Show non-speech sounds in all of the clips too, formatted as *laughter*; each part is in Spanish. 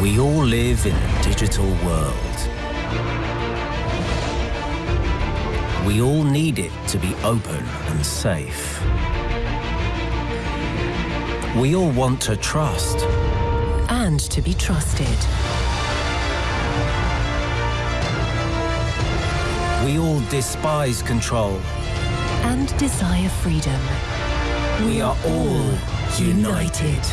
We all live in a digital world. We all need it to be open and safe. We all want to trust. and to be trusted. We all despise control. And desire freedom. We are all united.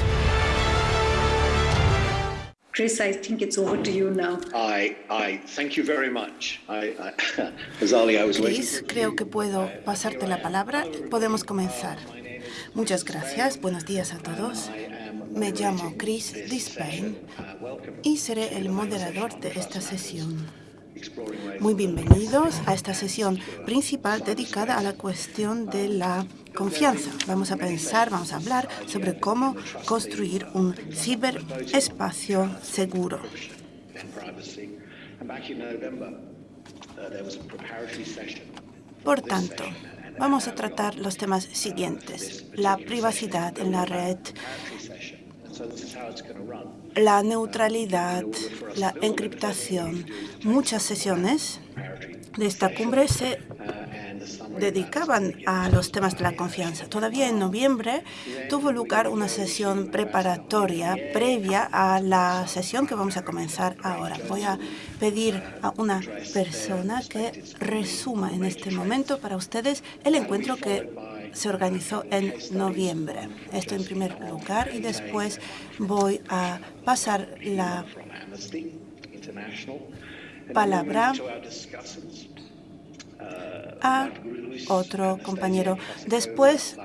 Chris, I think it's over to you now. I, I thank you very much. I, I, *laughs* Azali, I was waiting. Chris, creo que puedo pasarte la palabra. Podemos comenzar. Muchas gracias. Buenos días a todos. Me llamo Chris Dispain y seré el moderador de esta sesión. Muy bienvenidos a esta sesión principal dedicada a la cuestión de la confianza. Vamos a pensar, vamos a hablar sobre cómo construir un ciberespacio seguro. Por tanto, vamos a tratar los temas siguientes. La privacidad en la red, la neutralidad, la encriptación. Muchas sesiones de esta cumbre se dedicaban a los temas de la confianza. Todavía en noviembre tuvo lugar una sesión preparatoria previa a la sesión que vamos a comenzar ahora. Voy a pedir a una persona que resuma en este momento para ustedes el encuentro que se organizó en noviembre. Esto en primer lugar y después voy a pasar la palabra a otro compañero. Después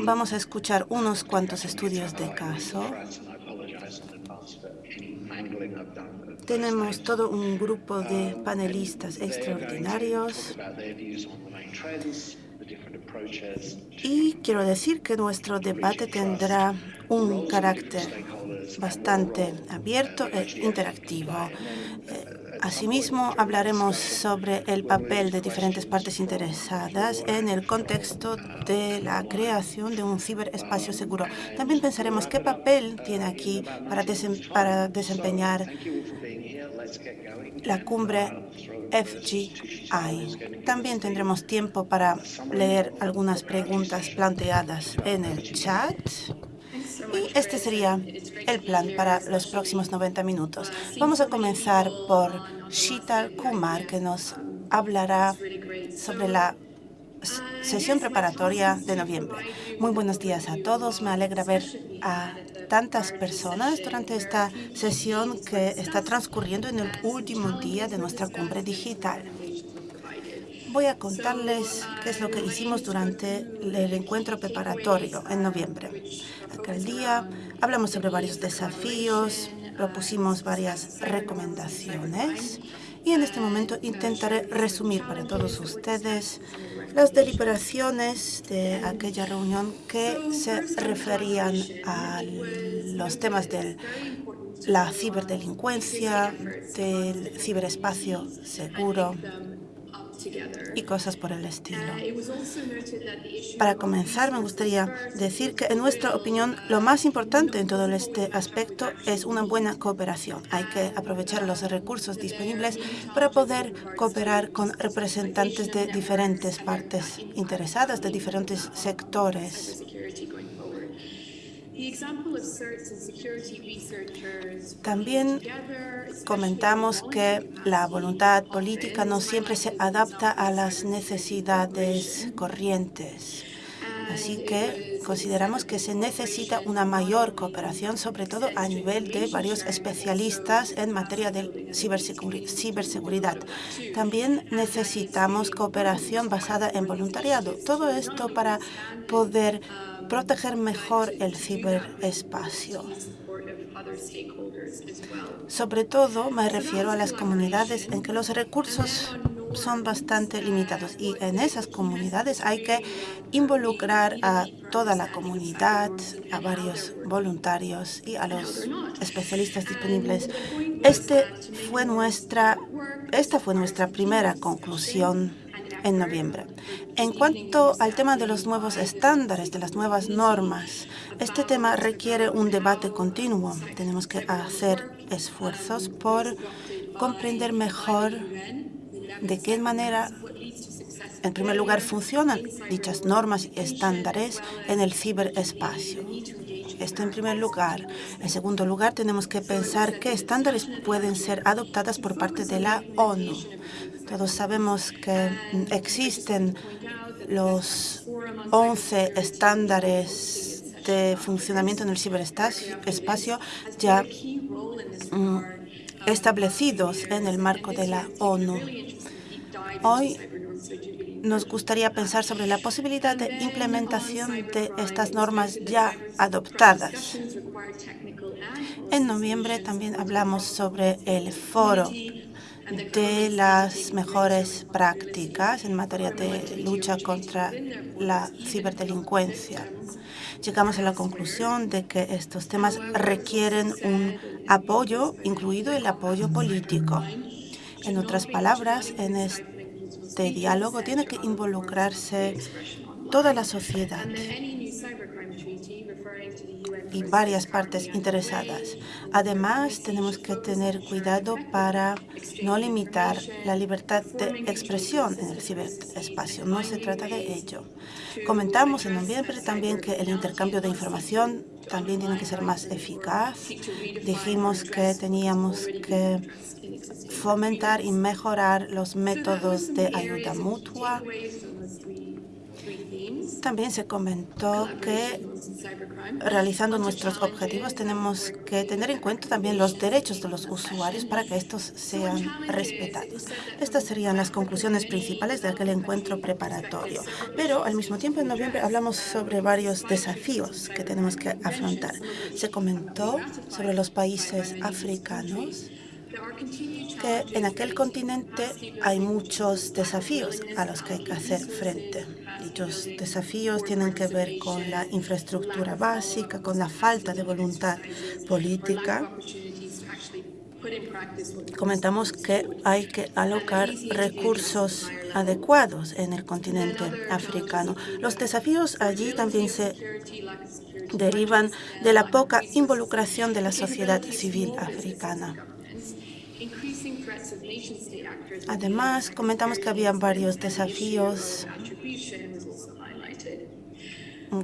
vamos a escuchar unos cuantos estudios de caso. Tenemos todo un grupo de panelistas extraordinarios. Y quiero decir que nuestro debate tendrá un carácter bastante abierto e interactivo. Asimismo, hablaremos sobre el papel de diferentes partes interesadas en el contexto de la creación de un ciberespacio seguro. También pensaremos qué papel tiene aquí para, desempeñar la cumbre FGI. También tendremos tiempo para leer algunas preguntas planteadas en el chat. Y este sería el plan para los próximos 90 minutos. Vamos a comenzar por Shital Kumar, que nos hablará sobre la sesión preparatoria de noviembre. Muy buenos días a todos. Me alegra ver a tantas personas durante esta sesión que está transcurriendo en el último día de nuestra cumbre digital. Voy a contarles qué es lo que hicimos durante el encuentro preparatorio en noviembre. Aquel día hablamos sobre varios desafíos, propusimos varias recomendaciones y en este momento intentaré resumir para todos ustedes las deliberaciones de aquella reunión que se referían a los temas de la ciberdelincuencia, del ciberespacio seguro y cosas por el estilo. Para comenzar, me gustaría decir que, en nuestra opinión, lo más importante en todo este aspecto es una buena cooperación. Hay que aprovechar los recursos disponibles para poder cooperar con representantes de diferentes partes interesadas, de diferentes sectores. También comentamos que la voluntad política no siempre se adapta a las necesidades corrientes. Así que consideramos que se necesita una mayor cooperación, sobre todo a nivel de varios especialistas en materia de ciberseguridad. También necesitamos cooperación basada en voluntariado. Todo esto para poder proteger mejor el ciberespacio. Sobre todo me refiero a las comunidades en que los recursos son bastante limitados y en esas comunidades hay que involucrar a toda la comunidad, a varios voluntarios y a los especialistas disponibles. Este fue nuestra, esta fue nuestra primera conclusión en noviembre. En cuanto al tema de los nuevos estándares, de las nuevas normas, este tema requiere un debate continuo. Tenemos que hacer esfuerzos por comprender mejor de qué manera, en primer lugar, funcionan dichas normas y estándares en el ciberespacio. Esto en primer lugar. En segundo lugar, tenemos que pensar qué estándares pueden ser adoptadas por parte de la ONU. Todos sabemos que existen los 11 estándares de funcionamiento en el ciberespacio ya mm, establecidos en el marco de la ONU. Hoy nos gustaría pensar sobre la posibilidad de implementación de estas normas ya adoptadas. En noviembre también hablamos sobre el foro de las mejores prácticas en materia de lucha contra la ciberdelincuencia. Llegamos a la conclusión de que estos temas requieren un apoyo, incluido el apoyo político. En otras palabras, en este diálogo tiene que involucrarse toda la sociedad y varias partes interesadas. Además, tenemos que tener cuidado para no limitar la libertad de expresión en el ciberespacio. No se trata de ello. Comentamos en noviembre también que el intercambio de información también tiene que ser más eficaz. Dijimos que teníamos que fomentar y mejorar los métodos de ayuda mutua también se comentó que realizando nuestros objetivos tenemos que tener en cuenta también los derechos de los usuarios para que estos sean respetados. Estas serían las conclusiones principales de aquel encuentro preparatorio. Pero al mismo tiempo en noviembre hablamos sobre varios desafíos que tenemos que afrontar. Se comentó sobre los países africanos que en aquel continente hay muchos desafíos a los que hay que hacer frente. Dichos desafíos tienen que ver con la infraestructura básica, con la falta de voluntad política. Comentamos que hay que alocar recursos adecuados en el continente africano. Los desafíos allí también se derivan de la poca involucración de la sociedad civil africana. Además, comentamos que había varios desafíos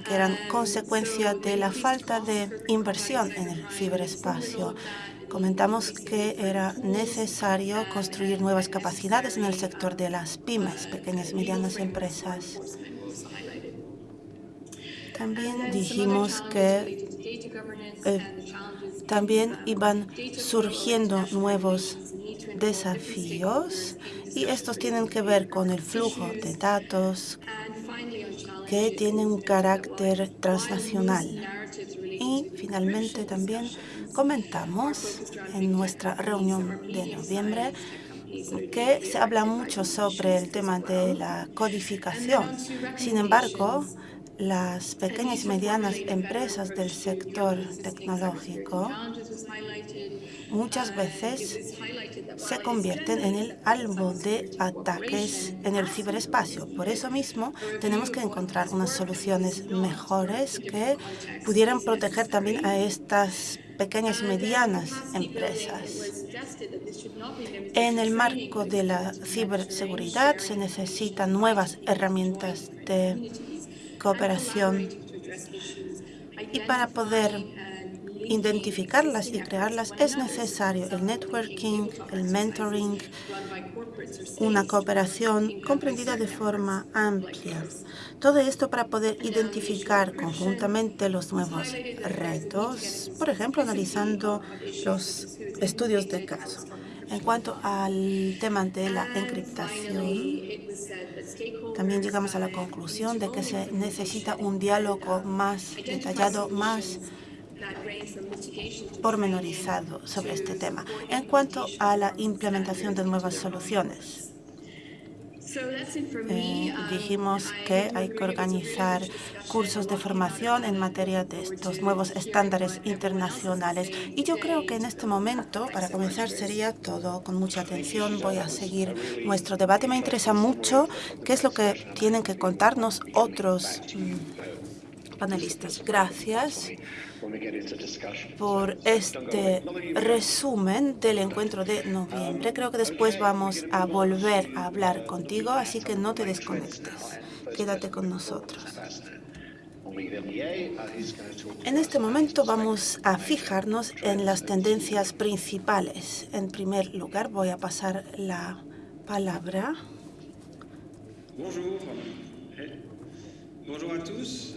que eran consecuencia de la falta de inversión en el ciberespacio. Comentamos que era necesario construir nuevas capacidades en el sector de las pymes, pequeñas y medianas empresas. También dijimos que eh, también iban surgiendo nuevos desafíos y estos tienen que ver con el flujo de datos que tienen un carácter transnacional. Y finalmente también comentamos en nuestra reunión de noviembre que se habla mucho sobre el tema de la codificación. Sin embargo, las pequeñas y medianas empresas del sector tecnológico muchas veces se convierten en el albo de ataques en el ciberespacio. Por eso mismo tenemos que encontrar unas soluciones mejores que pudieran proteger también a estas pequeñas y medianas empresas. En el marco de la ciberseguridad se necesitan nuevas herramientas de cooperación. Y para poder identificarlas y crearlas es necesario el networking, el mentoring, una cooperación comprendida de forma amplia. Todo esto para poder identificar conjuntamente los nuevos retos, por ejemplo, analizando los estudios de caso. En cuanto al tema de la encriptación, también llegamos a la conclusión de que se necesita un diálogo más detallado, más pormenorizado sobre este tema. En cuanto a la implementación de nuevas soluciones, eh, dijimos que hay que organizar cursos de formación en materia de estos nuevos estándares internacionales. Y yo creo que en este momento, para comenzar, sería todo. Con mucha atención voy a seguir nuestro debate. Me interesa mucho qué es lo que tienen que contarnos otros mm, panelistas, gracias por este resumen del encuentro de noviembre. Creo que después vamos a volver a hablar contigo, así que no te desconectes. Quédate con nosotros. En este momento vamos a fijarnos en las tendencias principales. En primer lugar, voy a pasar la palabra. Bonjour. Bonjour à tous.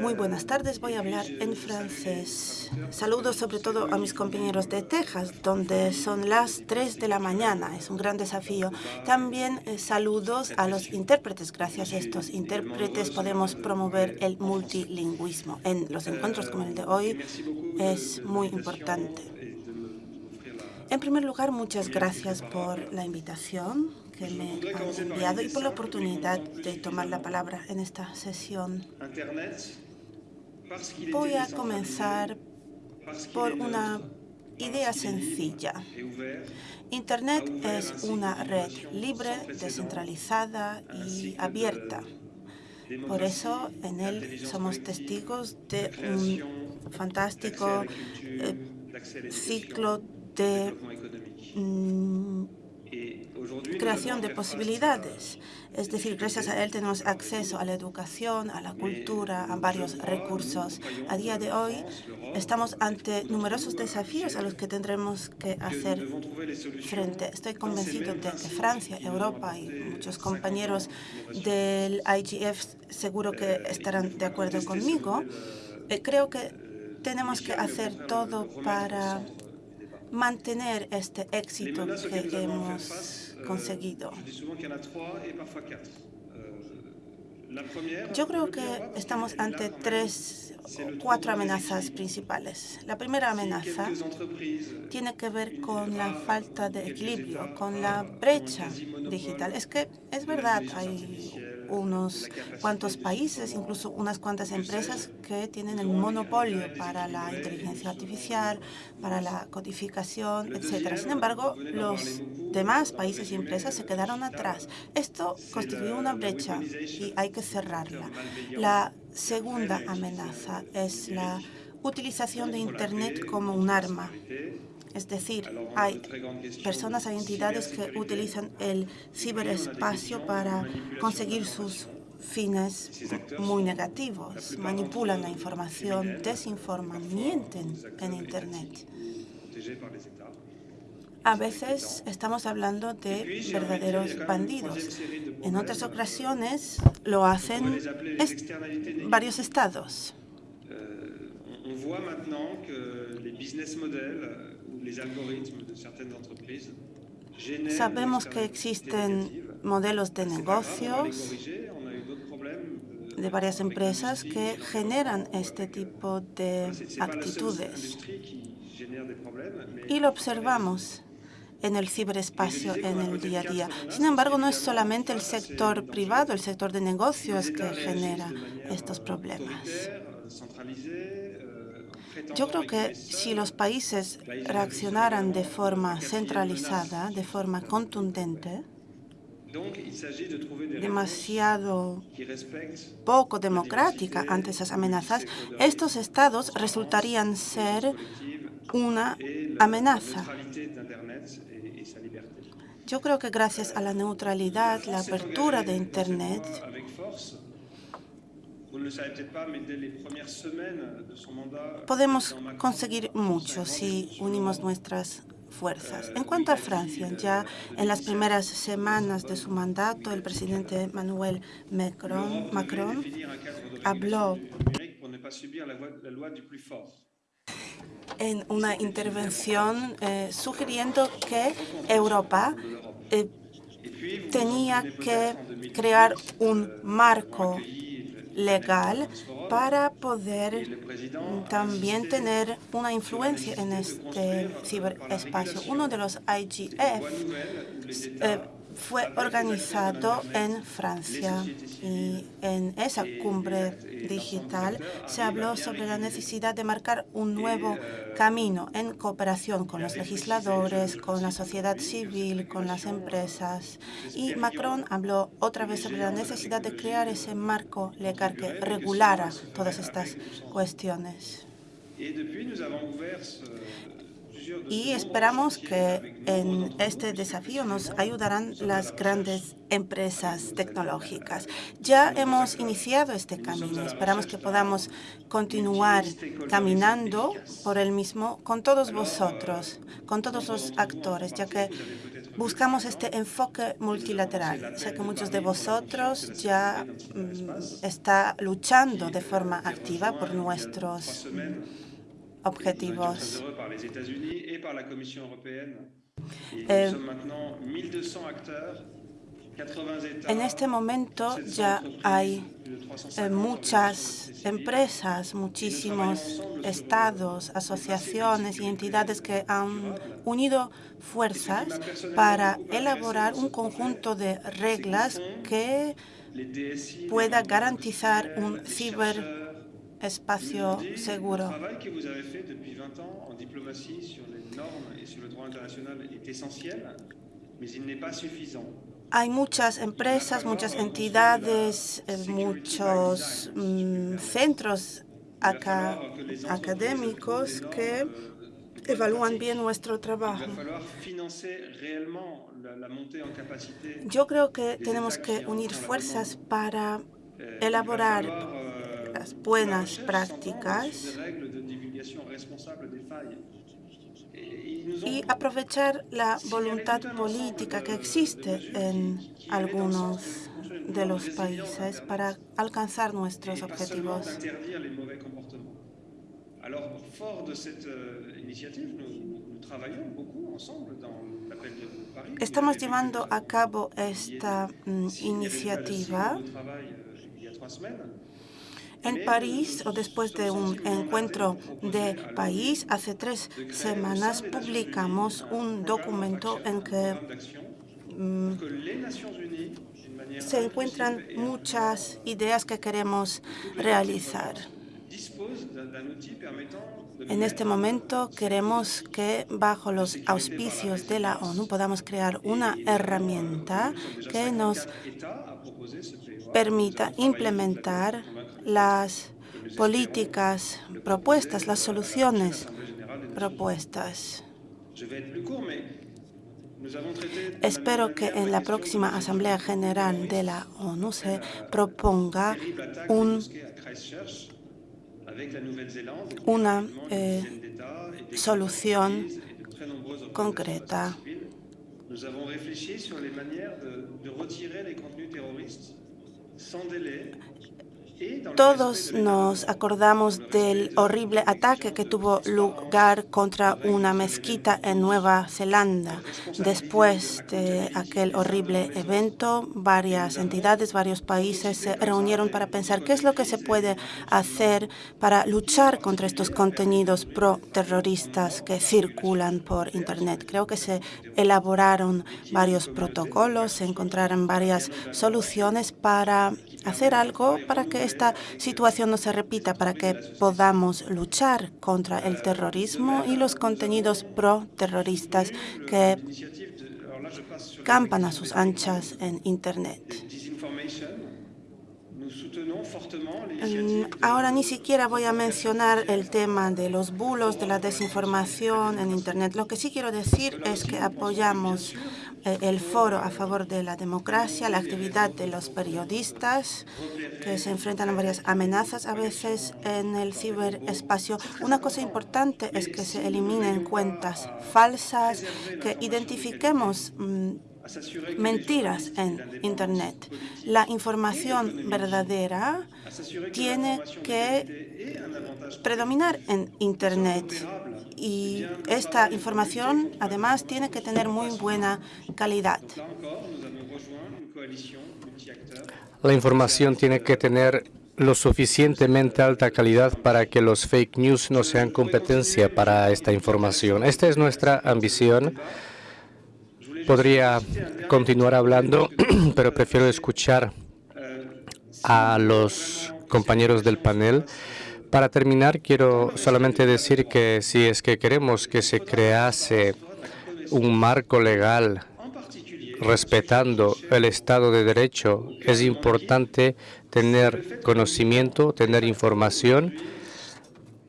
Muy buenas tardes, voy a hablar en francés. Saludos sobre todo a mis compañeros de Texas, donde son las 3 de la mañana. Es un gran desafío. También eh, saludos a los intérpretes. Gracias a estos intérpretes podemos promover el multilingüismo. En los encuentros como el de hoy es muy importante. En primer lugar, muchas gracias por la invitación que me han enviado y por la oportunidad de tomar la palabra en esta sesión. Voy a comenzar por una idea sencilla. Internet es una red libre, descentralizada y abierta. Por eso en él somos testigos de un fantástico eh, ciclo de mm, creación de posibilidades. Es decir, gracias a él tenemos acceso a la educación, a la cultura, a varios recursos. A día de hoy estamos ante numerosos desafíos a los que tendremos que hacer frente. Estoy convencido de que Francia, Europa y muchos compañeros del IGF seguro que estarán de acuerdo conmigo. Eh, creo que tenemos que hacer todo para mantener este éxito que hemos conseguido. Yo creo que estamos ante tres o cuatro amenazas principales. La primera amenaza tiene que ver con la falta de equilibrio, con la brecha digital. Es que es verdad, hay unos cuantos países, incluso unas cuantas empresas que tienen el monopolio para la inteligencia artificial, para la codificación, etc. Sin embargo, los demás países y empresas se quedaron atrás. Esto constituye una brecha y hay que cerrarla. La segunda amenaza es la utilización de Internet como un arma. Es decir, hay personas, hay entidades que utilizan el ciberespacio para conseguir sus fines muy negativos, manipulan la información, desinforman, mienten en Internet. A veces estamos hablando de verdaderos bandidos. En otras ocasiones lo hacen varios estados. Sabemos que existen modelos de negocios de varias empresas que generan este tipo de actitudes. Y lo observamos en el ciberespacio en el día a día. Sin embargo, no es solamente el sector privado, el sector de negocios que genera estos problemas. Yo creo que si los países reaccionaran de forma centralizada, de forma contundente, demasiado poco democrática ante esas amenazas, estos estados resultarían ser una amenaza. Yo creo que gracias a la neutralidad, la apertura de Internet, Podemos conseguir mucho si unimos nuestras fuerzas. En cuanto a Francia, ya en las primeras semanas de su mandato, el presidente Manuel Macron, Macron habló en una intervención eh, sugiriendo que Europa eh, tenía que crear un marco legal para poder también tener una influencia en este ciberespacio. Uno de los IGF eh, fue organizado en Francia y en esa cumbre digital se habló sobre la necesidad de marcar un nuevo camino en cooperación con los legisladores, con la sociedad civil, con las empresas. Y Macron habló otra vez sobre la necesidad de crear ese marco legal que regulara todas estas cuestiones y esperamos que en este desafío nos ayudarán las grandes empresas tecnológicas. Ya hemos iniciado este camino. Esperamos que podamos continuar caminando por el mismo con todos vosotros, con todos los actores, ya que buscamos este enfoque multilateral. Sé que muchos de vosotros ya mm, está luchando de forma activa por nuestros objetivos. Eh, en este momento ya hay eh, muchas empresas, muchísimos estados, asociaciones y entidades que han unido fuerzas para elaborar un conjunto de reglas que pueda garantizar un ciber espacio seguro. Hay muchas empresas, muchas entidades, eh, muchos mm, centros académicos que evalúan bien nuestro trabajo. Yo creo que tenemos que unir fuerzas para elaborar buenas prácticas. Y aprovechar la voluntad política que existe en algunos de los países para alcanzar nuestros objetivos. Estamos llevando a cabo esta mm, iniciativa en París, o después de un encuentro de París, hace tres semanas publicamos un documento en que mm, se encuentran muchas ideas que queremos realizar. En este momento queremos que bajo los auspicios de la ONU podamos crear una herramienta que nos permita implementar las políticas propuestas, las soluciones propuestas. Espero que en la próxima Asamblea General de la ONU se proponga una eh, solución concreta. Todos nos acordamos del horrible ataque que tuvo lugar contra una mezquita en Nueva Zelanda. Después de aquel horrible evento, varias entidades, varios países se reunieron para pensar qué es lo que se puede hacer para luchar contra estos contenidos pro-terroristas que circulan por Internet. Creo que se elaboraron varios protocolos, se encontraron varias soluciones para hacer algo para que esta situación no se repita, para que podamos luchar contra el terrorismo y los contenidos pro-terroristas que campan a sus anchas en Internet. Mm, ahora ni siquiera voy a mencionar el tema de los bulos, de la desinformación en Internet. Lo que sí quiero decir es que apoyamos el foro a favor de la democracia, la actividad de los periodistas que se enfrentan a varias amenazas a veces en el ciberespacio. Una cosa importante es que se eliminen cuentas falsas, que identifiquemos mm, mentiras en Internet. La información verdadera tiene que predominar en Internet y esta información además tiene que tener muy buena calidad. La información tiene que tener lo suficientemente alta calidad para que los fake news no sean competencia para esta información. Esta es nuestra ambición Podría continuar hablando, *clears throat* pero prefiero escuchar a los compañeros del panel. Para terminar, quiero solamente decir que si es que queremos que se crease un marco legal respetando el Estado de Derecho, es importante tener conocimiento, tener información.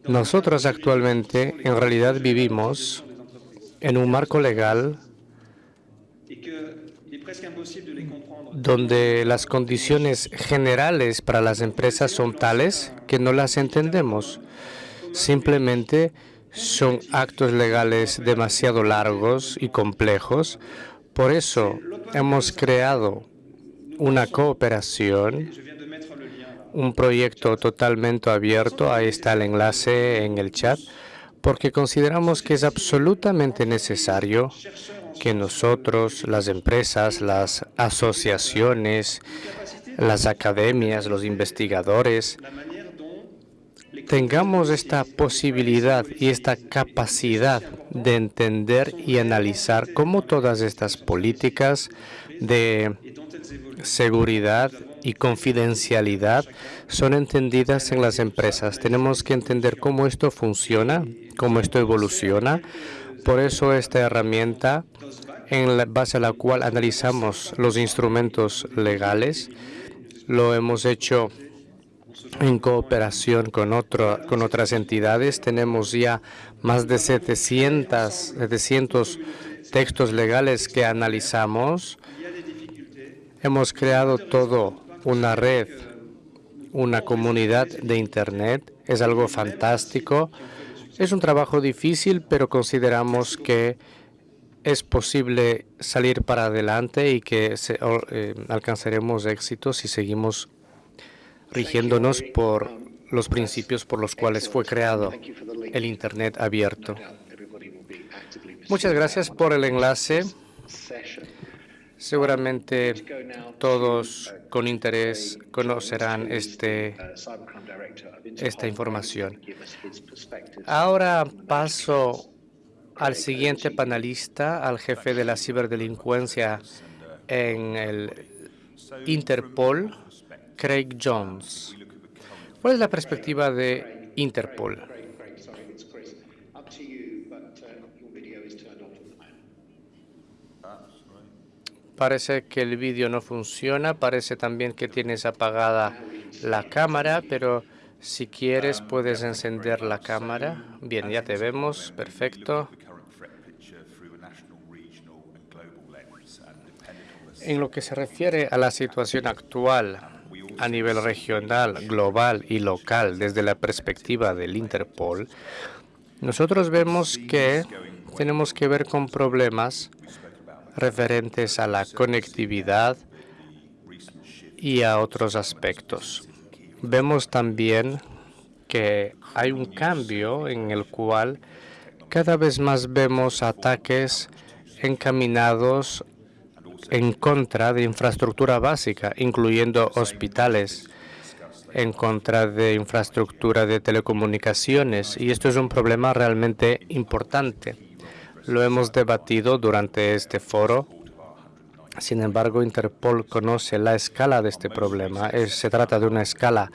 Nosotros actualmente en realidad vivimos en un marco legal donde las condiciones generales para las empresas son tales que no las entendemos. Simplemente son actos legales demasiado largos y complejos. Por eso hemos creado una cooperación, un proyecto totalmente abierto. Ahí está el enlace en el chat, porque consideramos que es absolutamente necesario que nosotros, las empresas, las asociaciones, las academias, los investigadores, tengamos esta posibilidad y esta capacidad de entender y analizar cómo todas estas políticas de seguridad y confidencialidad son entendidas en las empresas. Tenemos que entender cómo esto funciona, cómo esto evoluciona. Por eso esta herramienta en base a la cual analizamos los instrumentos legales. Lo hemos hecho en cooperación con, otro, con otras entidades. Tenemos ya más de 700, 700 textos legales que analizamos. Hemos creado todo una red, una comunidad de Internet. Es algo fantástico. Es un trabajo difícil, pero consideramos que es posible salir para adelante y que eh, alcanzaremos éxito si seguimos rigiéndonos por los principios por los cuales fue creado el Internet abierto. Muchas gracias por el enlace. Seguramente todos con interés conocerán este, esta información. Ahora paso al siguiente panelista, al jefe de la ciberdelincuencia en el Interpol, Craig Jones. ¿Cuál es la perspectiva de Interpol? Parece que el vídeo no funciona, parece también que tienes apagada la cámara, pero si quieres puedes encender la cámara. Bien, ya te vemos, perfecto. En lo que se refiere a la situación actual a nivel regional, global y local desde la perspectiva del Interpol, nosotros vemos que tenemos que ver con problemas referentes a la conectividad y a otros aspectos. Vemos también que hay un cambio en el cual cada vez más vemos ataques encaminados en contra de infraestructura básica, incluyendo hospitales, en contra de infraestructura de telecomunicaciones. Y esto es un problema realmente importante. Lo hemos debatido durante este foro. Sin embargo, Interpol conoce la escala de este problema. se trata de una escala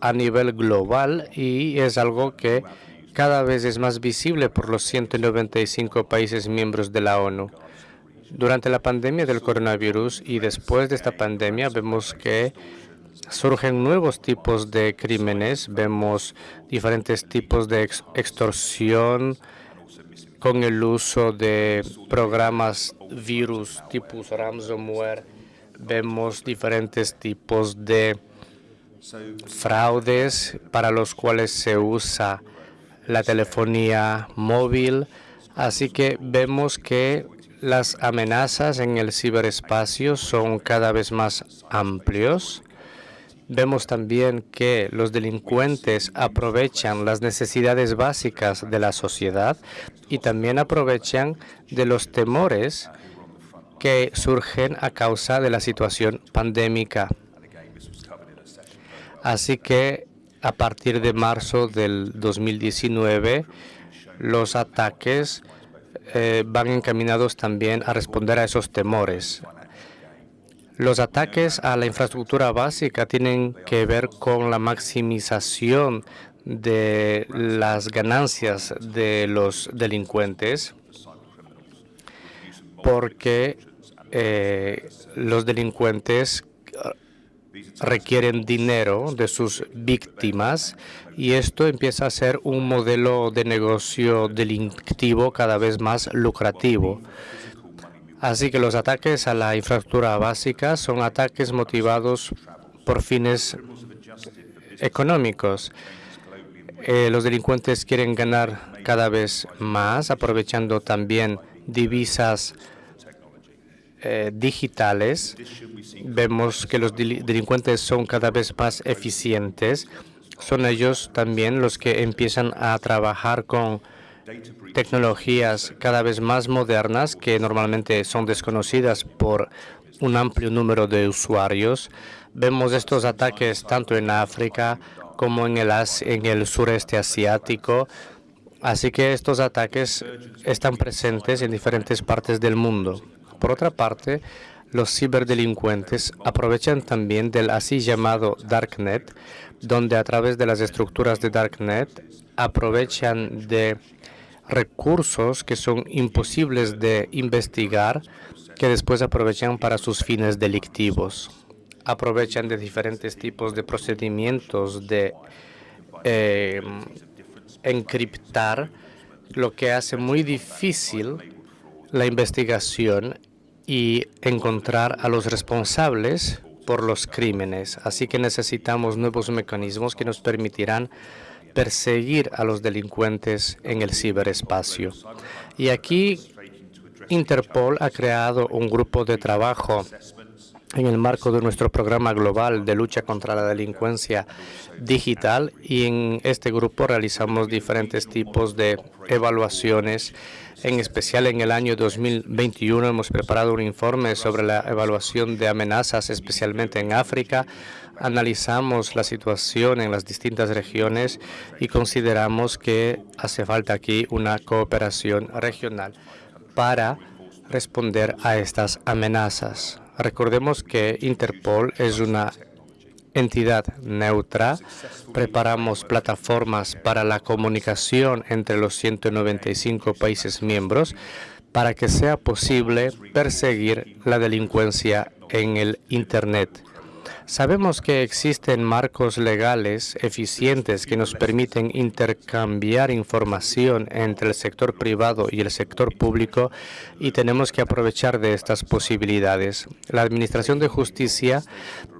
a nivel global y es algo que cada vez es más visible por los 195 países miembros de la ONU. Durante la pandemia del coronavirus y después de esta pandemia vemos que surgen nuevos tipos de crímenes, vemos diferentes tipos de extorsión con el uso de programas virus tipo ransomware, vemos diferentes tipos de fraudes para los cuales se usa la telefonía móvil. Así que vemos que las amenazas en el ciberespacio son cada vez más amplios. Vemos también que los delincuentes aprovechan las necesidades básicas de la sociedad y también aprovechan de los temores que surgen a causa de la situación pandémica. Así que a partir de marzo del 2019, los ataques eh, van encaminados también a responder a esos temores. Los ataques a la infraestructura básica tienen que ver con la maximización de las ganancias de los delincuentes porque eh, los delincuentes requieren dinero de sus víctimas y esto empieza a ser un modelo de negocio delictivo cada vez más lucrativo. Así que los ataques a la infraestructura básica son ataques motivados por fines económicos. Eh, los delincuentes quieren ganar cada vez más, aprovechando también divisas eh, digitales. Vemos que los delincuentes son cada vez más eficientes. Son ellos también los que empiezan a trabajar con tecnologías cada vez más modernas que normalmente son desconocidas por un amplio número de usuarios. Vemos estos ataques tanto en África como en el, en el sureste asiático. Así que estos ataques están presentes en diferentes partes del mundo. Por otra parte, los ciberdelincuentes aprovechan también del así llamado Darknet, donde a través de las estructuras de Darknet aprovechan de recursos que son imposibles de investigar, que después aprovechan para sus fines delictivos. Aprovechan de diferentes tipos de procedimientos de eh, encriptar, lo que hace muy difícil la investigación y encontrar a los responsables por los crímenes. Así que necesitamos nuevos mecanismos que nos permitirán perseguir a los delincuentes en el ciberespacio. Y aquí Interpol ha creado un grupo de trabajo en el marco de nuestro programa global de lucha contra la delincuencia digital y en este grupo realizamos diferentes tipos de evaluaciones en especial en el año 2021 hemos preparado un informe sobre la evaluación de amenazas, especialmente en África. Analizamos la situación en las distintas regiones y consideramos que hace falta aquí una cooperación regional para responder a estas amenazas. Recordemos que Interpol es una entidad neutra. Preparamos plataformas para la comunicación entre los 195 países miembros para que sea posible perseguir la delincuencia en el Internet. Sabemos que existen marcos legales eficientes que nos permiten intercambiar información entre el sector privado y el sector público y tenemos que aprovechar de estas posibilidades. La Administración de Justicia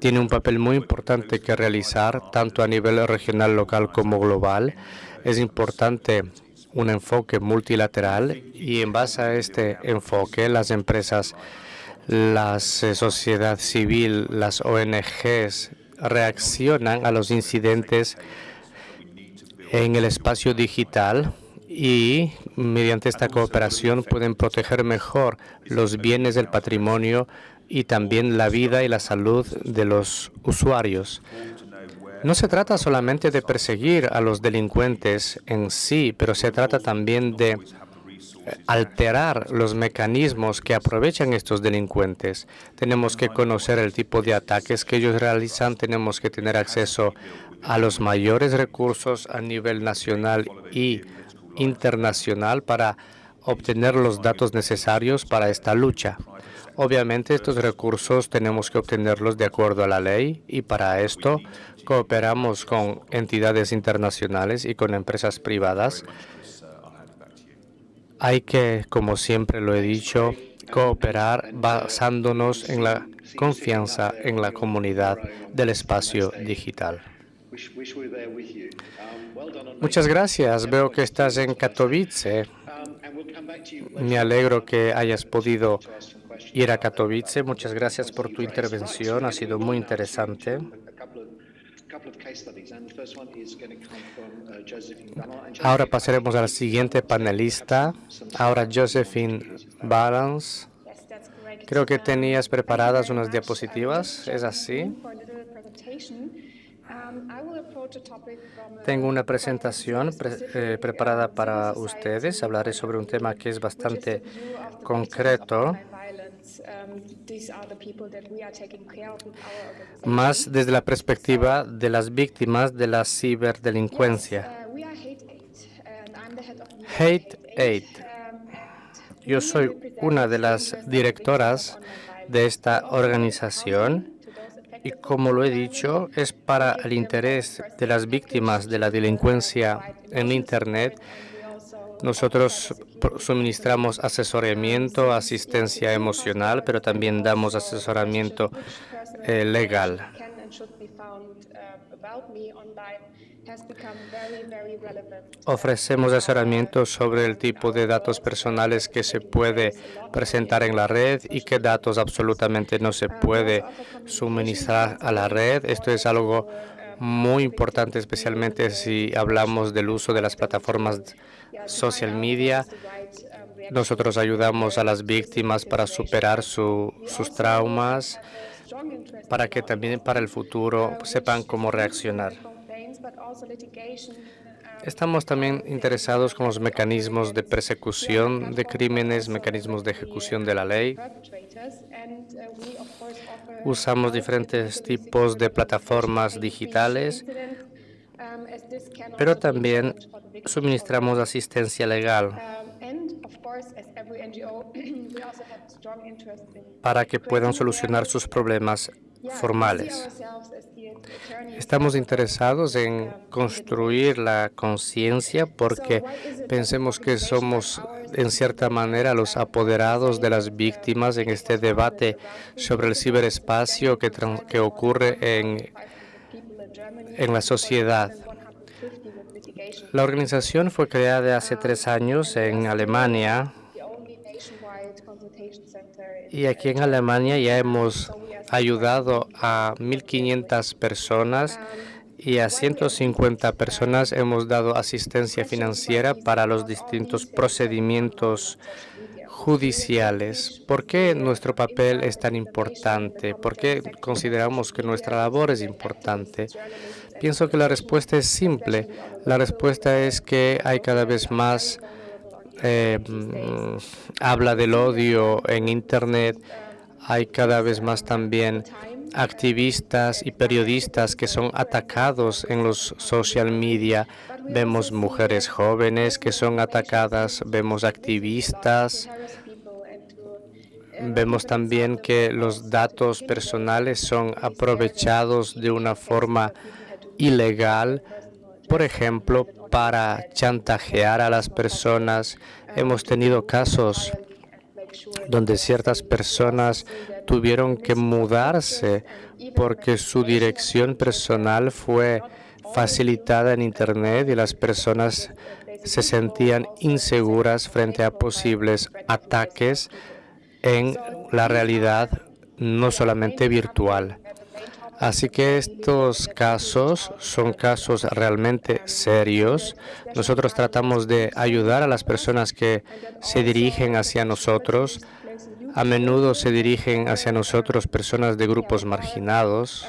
tiene un papel muy importante que realizar, tanto a nivel regional, local como global. Es importante un enfoque multilateral y en base a este enfoque las empresas la eh, sociedad civil, las ONGs reaccionan a los incidentes en el espacio digital y mediante esta cooperación pueden proteger mejor los bienes del patrimonio y también la vida y la salud de los usuarios. No se trata solamente de perseguir a los delincuentes en sí, pero se trata también de alterar los mecanismos que aprovechan estos delincuentes. Tenemos que conocer el tipo de ataques que ellos realizan, tenemos que tener acceso a los mayores recursos a nivel nacional y internacional para obtener los datos necesarios para esta lucha. Obviamente estos recursos tenemos que obtenerlos de acuerdo a la ley y para esto cooperamos con entidades internacionales y con empresas privadas hay que, como siempre lo he dicho, cooperar basándonos en la confianza en la comunidad del espacio digital. Muchas gracias. Veo que estás en Katowice. Me alegro que hayas podido ir a Katowice. Muchas gracias por tu intervención. Ha sido muy interesante. Ahora pasaremos al siguiente panelista. Ahora Josephine Balance. Creo que tenías preparadas unas diapositivas. ¿Es así? Tengo una presentación pre eh, preparada para ustedes. Hablaré sobre un tema que es bastante concreto, más desde la perspectiva de las víctimas de la ciberdelincuencia. Hate Aid. Yo soy una de las directoras de esta organización y como lo he dicho, es para el interés de las víctimas de la delincuencia en Internet. Nosotros suministramos asesoramiento, asistencia emocional, pero también damos asesoramiento eh, legal. Ofrecemos asesoramiento sobre el tipo de datos personales que se puede presentar en la red y qué datos absolutamente no se puede suministrar a la red. Esto es algo muy importante, especialmente si hablamos del uso de las plataformas social media. Nosotros ayudamos a las víctimas para superar sus traumas, para que también para el futuro sepan cómo reaccionar. Estamos también interesados con los mecanismos de persecución de crímenes, mecanismos de ejecución de la ley. Usamos diferentes tipos de plataformas digitales, pero también suministramos asistencia legal para que puedan solucionar sus problemas formales. Estamos interesados en construir la conciencia porque pensemos que somos en cierta manera los apoderados de las víctimas en este debate sobre el ciberespacio que, ocurre en, en la sociedad. La organización fue creada hace tres años en Alemania y aquí en Alemania ya hemos ayudado a 1.500 personas y a 150 personas hemos dado asistencia financiera para los distintos procedimientos judiciales. ¿Por qué nuestro papel es tan importante? ¿Por qué consideramos que nuestra labor es importante? Pienso que la respuesta es simple. La respuesta es que hay cada vez más eh, mm, habla del odio en Internet, hay cada vez más también activistas y periodistas que son atacados en los social media. Vemos mujeres jóvenes que son atacadas, vemos activistas, vemos también que los datos personales son aprovechados de una forma ilegal, por ejemplo, para chantajear a las personas. Hemos tenido casos donde ciertas personas tuvieron que mudarse porque su dirección personal fue facilitada en Internet y las personas se sentían inseguras frente a posibles ataques en la realidad no solamente virtual. Así que estos casos son casos realmente serios. Nosotros tratamos de ayudar a las personas que se dirigen hacia nosotros. A menudo se dirigen hacia nosotros personas de grupos marginados.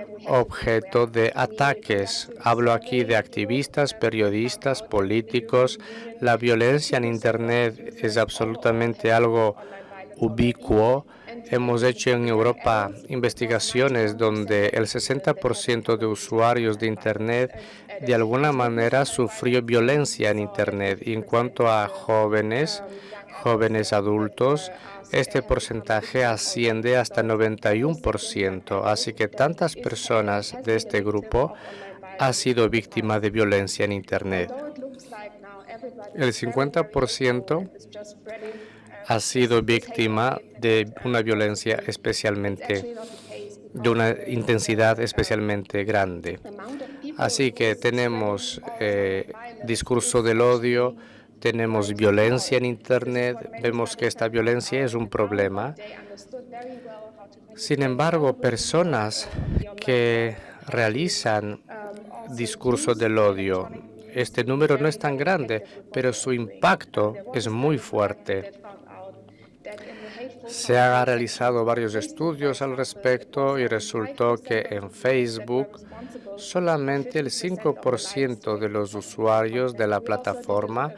objeto de ataques. Hablo aquí de activistas, periodistas, políticos. La violencia en Internet es absolutamente algo ubicuo. Hemos hecho en Europa investigaciones donde el 60% de usuarios de Internet de alguna manera sufrió violencia en Internet. En cuanto a jóvenes, jóvenes adultos, este porcentaje asciende hasta 91%, así que tantas personas de este grupo han sido víctimas de violencia en Internet. El 50% ha sido víctima de una violencia especialmente, de una intensidad especialmente grande. Así que tenemos eh, discurso del odio, tenemos violencia en Internet, vemos que esta violencia es un problema. Sin embargo, personas que realizan discurso del odio, este número no es tan grande, pero su impacto es muy fuerte. Se han realizado varios estudios al respecto y resultó que en Facebook solamente el 5% de los usuarios de la plataforma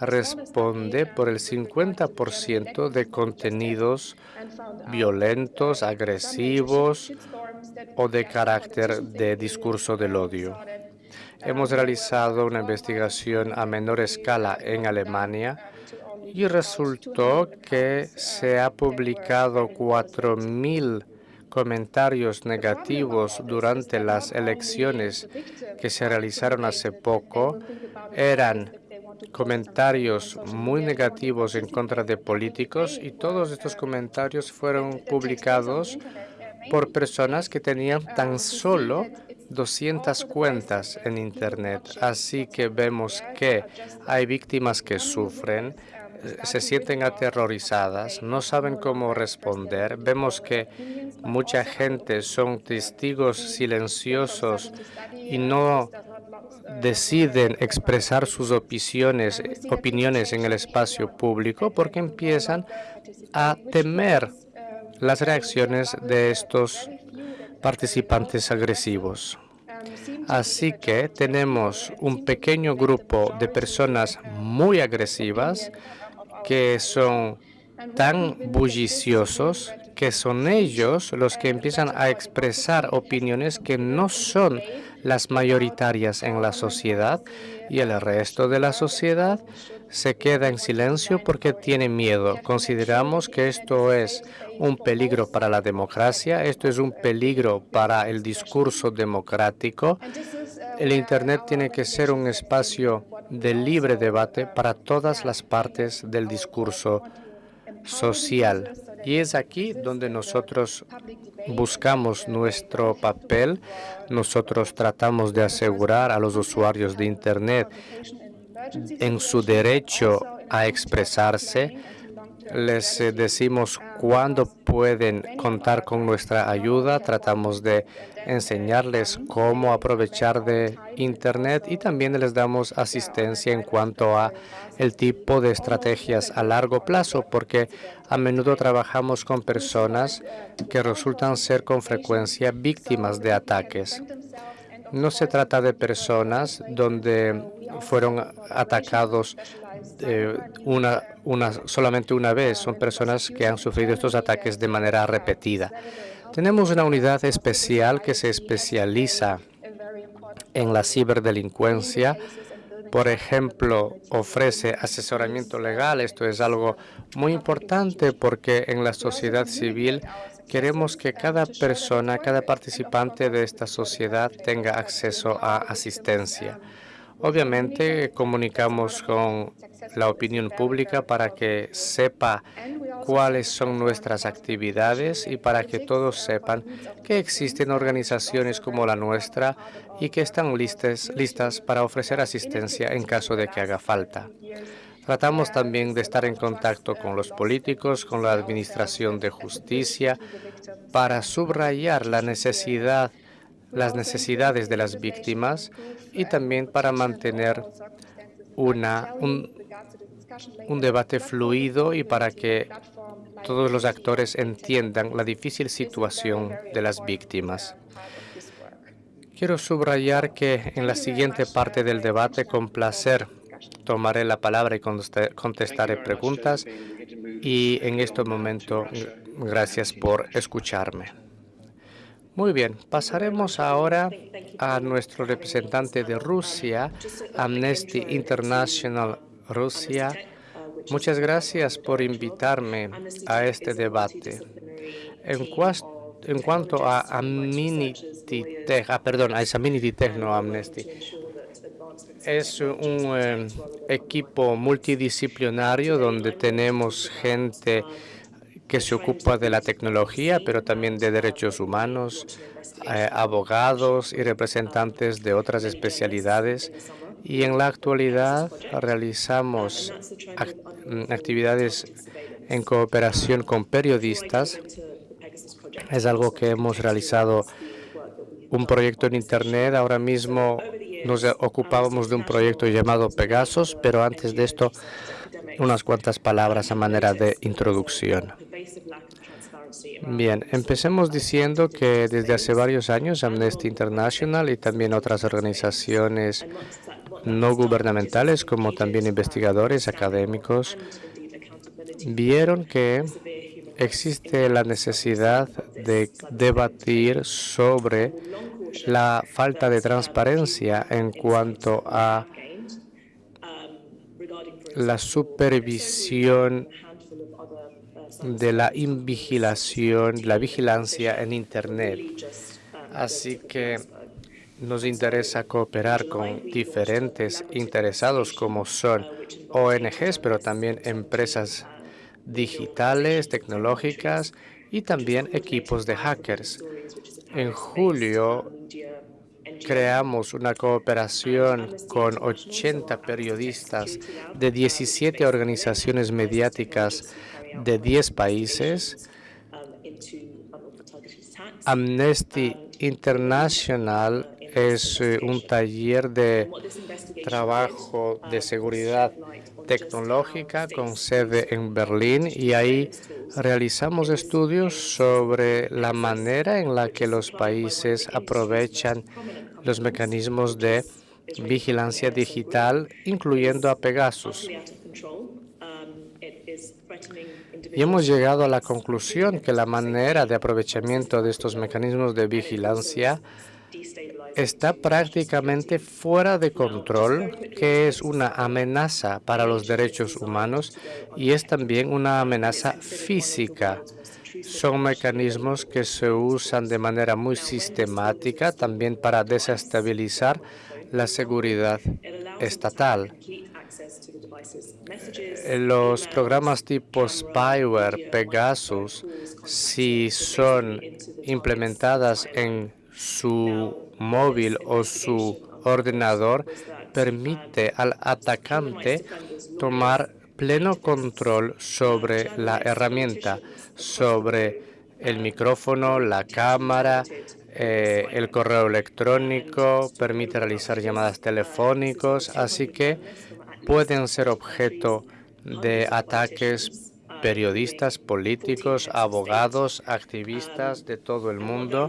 responde por el 50% de contenidos violentos, agresivos o de carácter de discurso del odio. Hemos realizado una investigación a menor escala en Alemania y resultó que se ha publicado 4.000 comentarios negativos durante las elecciones que se realizaron hace poco. Eran comentarios muy negativos en contra de políticos y todos estos comentarios fueron publicados por personas que tenían tan solo 200 cuentas en Internet. Así que vemos que hay víctimas que sufren se sienten aterrorizadas, no saben cómo responder. Vemos que mucha gente son testigos silenciosos y no deciden expresar sus opiniones, opiniones en el espacio público porque empiezan a temer las reacciones de estos participantes agresivos. Así que tenemos un pequeño grupo de personas muy agresivas que son tan bulliciosos que son ellos los que empiezan a expresar opiniones que no son las mayoritarias en la sociedad y el resto de la sociedad se queda en silencio porque tiene miedo. Consideramos que esto es un peligro para la democracia, esto es un peligro para el discurso democrático. El Internet tiene que ser un espacio de libre debate para todas las partes del discurso social. Y es aquí donde nosotros buscamos nuestro papel. Nosotros tratamos de asegurar a los usuarios de Internet en su derecho a expresarse. Les eh, decimos cuándo pueden contar con nuestra ayuda. Tratamos de enseñarles cómo aprovechar de Internet y también les damos asistencia en cuanto a el tipo de estrategias a largo plazo, porque a menudo trabajamos con personas que resultan ser con frecuencia víctimas de ataques. No se trata de personas donde fueron atacados eh, una, una, solamente una vez. Son personas que han sufrido estos ataques de manera repetida. Tenemos una unidad especial que se especializa en la ciberdelincuencia. Por ejemplo, ofrece asesoramiento legal. Esto es algo muy importante porque en la sociedad civil Queremos que cada persona, cada participante de esta sociedad tenga acceso a asistencia. Obviamente, comunicamos con la opinión pública para que sepa cuáles son nuestras actividades y para que todos sepan que existen organizaciones como la nuestra y que están listas, listas para ofrecer asistencia en caso de que haga falta. Tratamos también de estar en contacto con los políticos, con la Administración de Justicia, para subrayar la necesidad, las necesidades de las víctimas y también para mantener una, un, un debate fluido y para que todos los actores entiendan la difícil situación de las víctimas. Quiero subrayar que en la siguiente parte del debate, con placer, tomaré la palabra y contestaré preguntas. Y en este momento, gracias por escucharme. Muy bien, pasaremos ahora a nuestro representante de Rusia, Amnesty International Rusia. Muchas gracias por invitarme a este debate. En, en cuanto a Amenity Tech, ah, perdón, a Amenity Tech, no Amnesty, es un eh, equipo multidisciplinario donde tenemos gente que se ocupa de la tecnología, pero también de derechos humanos, eh, abogados y representantes de otras especialidades. Y en la actualidad realizamos mm, actividades en cooperación con periodistas. Es algo que hemos realizado un proyecto en Internet. Ahora mismo nos ocupábamos de un proyecto llamado Pegasus, pero antes de esto unas cuantas palabras a manera de introducción. Bien, empecemos diciendo que desde hace varios años Amnesty International y también otras organizaciones no gubernamentales, como también investigadores académicos, vieron que existe la necesidad de debatir sobre la falta de transparencia en cuanto a la supervisión de la invigilación, la vigilancia en Internet. Así que nos interesa cooperar con diferentes interesados como son ONGs, pero también empresas digitales, tecnológicas y también equipos de hackers. En julio creamos una cooperación con 80 periodistas de 17 organizaciones mediáticas de 10 países. Amnesty International es eh, un taller de trabajo de seguridad tecnológica con sede en Berlín y ahí realizamos estudios sobre la manera en la que los países aprovechan los mecanismos de vigilancia digital, incluyendo a Pegasus. Y hemos llegado a la conclusión que la manera de aprovechamiento de estos mecanismos de vigilancia está prácticamente fuera de control, que es una amenaza para los derechos humanos y es también una amenaza física. Son mecanismos que se usan de manera muy sistemática también para desestabilizar la seguridad estatal. Los programas tipo spyware, Pegasus, si son implementadas en su móvil o su ordenador, permite al atacante tomar pleno control sobre la herramienta, sobre el micrófono, la cámara, eh, el correo electrónico, permite realizar llamadas telefónicas, así que pueden ser objeto de ataques periodistas, políticos, abogados, activistas de todo el mundo.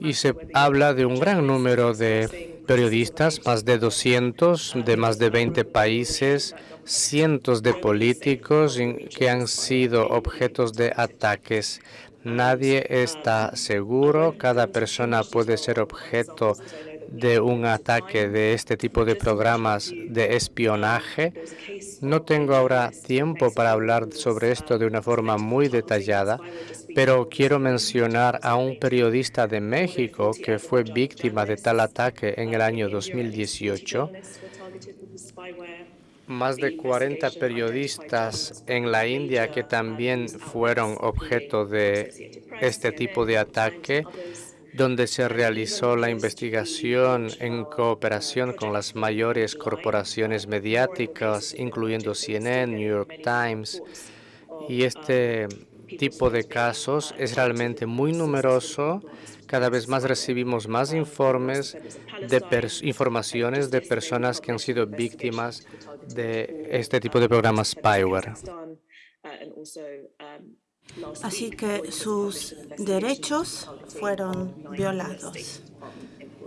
Y se habla de un gran número de periodistas, más de 200 de más de 20 países, cientos de políticos que han sido objetos de ataques. Nadie está seguro, cada persona puede ser objeto de un ataque de este tipo de programas de espionaje. No tengo ahora tiempo para hablar sobre esto de una forma muy detallada, pero quiero mencionar a un periodista de México que fue víctima de tal ataque en el año 2018. Más de 40 periodistas en la India que también fueron objeto de este tipo de ataque, donde se realizó la investigación en cooperación con las mayores corporaciones mediáticas, incluyendo CNN, New York Times, y este tipo de casos es realmente muy numeroso. Cada vez más recibimos más informes de informaciones de personas que han sido víctimas de este tipo de programas spyware. Así que sus derechos fueron violados.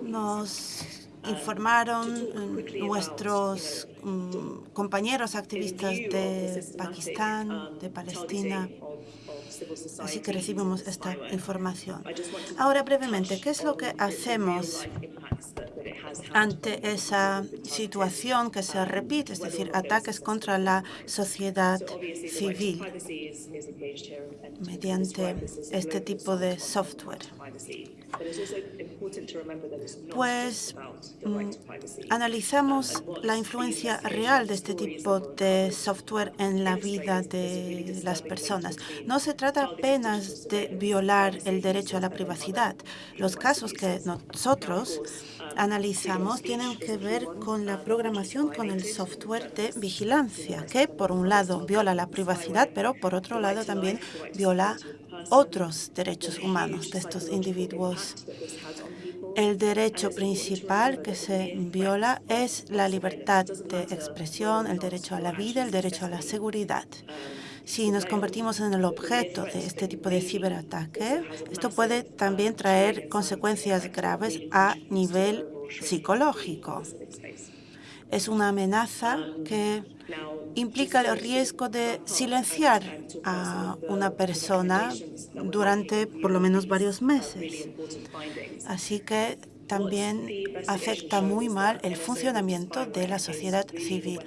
Nos informaron nuestros mm, compañeros activistas de Pakistán, de Palestina, Así que recibimos esta información. Ahora, brevemente, ¿qué es lo que hacemos ante esa situación que se repite, es decir, ataques contra la sociedad civil mediante este tipo de software? Pues mm, analizamos la influencia real de este tipo de software en la vida de las personas. No se trata apenas de violar el derecho a la privacidad. Los casos que nosotros analizamos tienen que ver con la programación con el software de vigilancia, que por un lado viola la privacidad, pero por otro lado también viola otros derechos humanos de estos individuos. El derecho principal que se viola es la libertad de expresión, el derecho a la vida, el derecho a la seguridad. Si nos convertimos en el objeto de este tipo de ciberataque, esto puede también traer consecuencias graves a nivel psicológico. Es una amenaza que implica el riesgo de silenciar a una persona durante por lo menos varios meses. Así que también afecta muy mal el funcionamiento de la sociedad civil.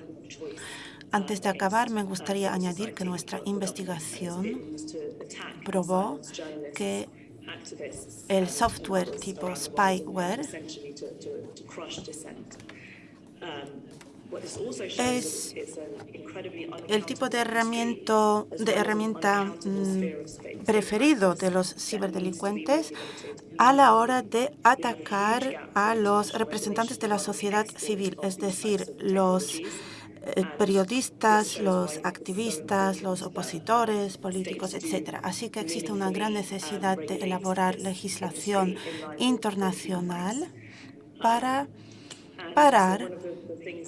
Antes de acabar, me gustaría añadir que nuestra investigación probó que el software tipo spyware es el tipo de herramienta, de mm, preferido de los ciberdelincuentes a la hora de atacar a los representantes de la sociedad civil, es decir, los eh, periodistas, los activistas, los opositores políticos, etc. Así que existe una gran necesidad de elaborar legislación internacional para parar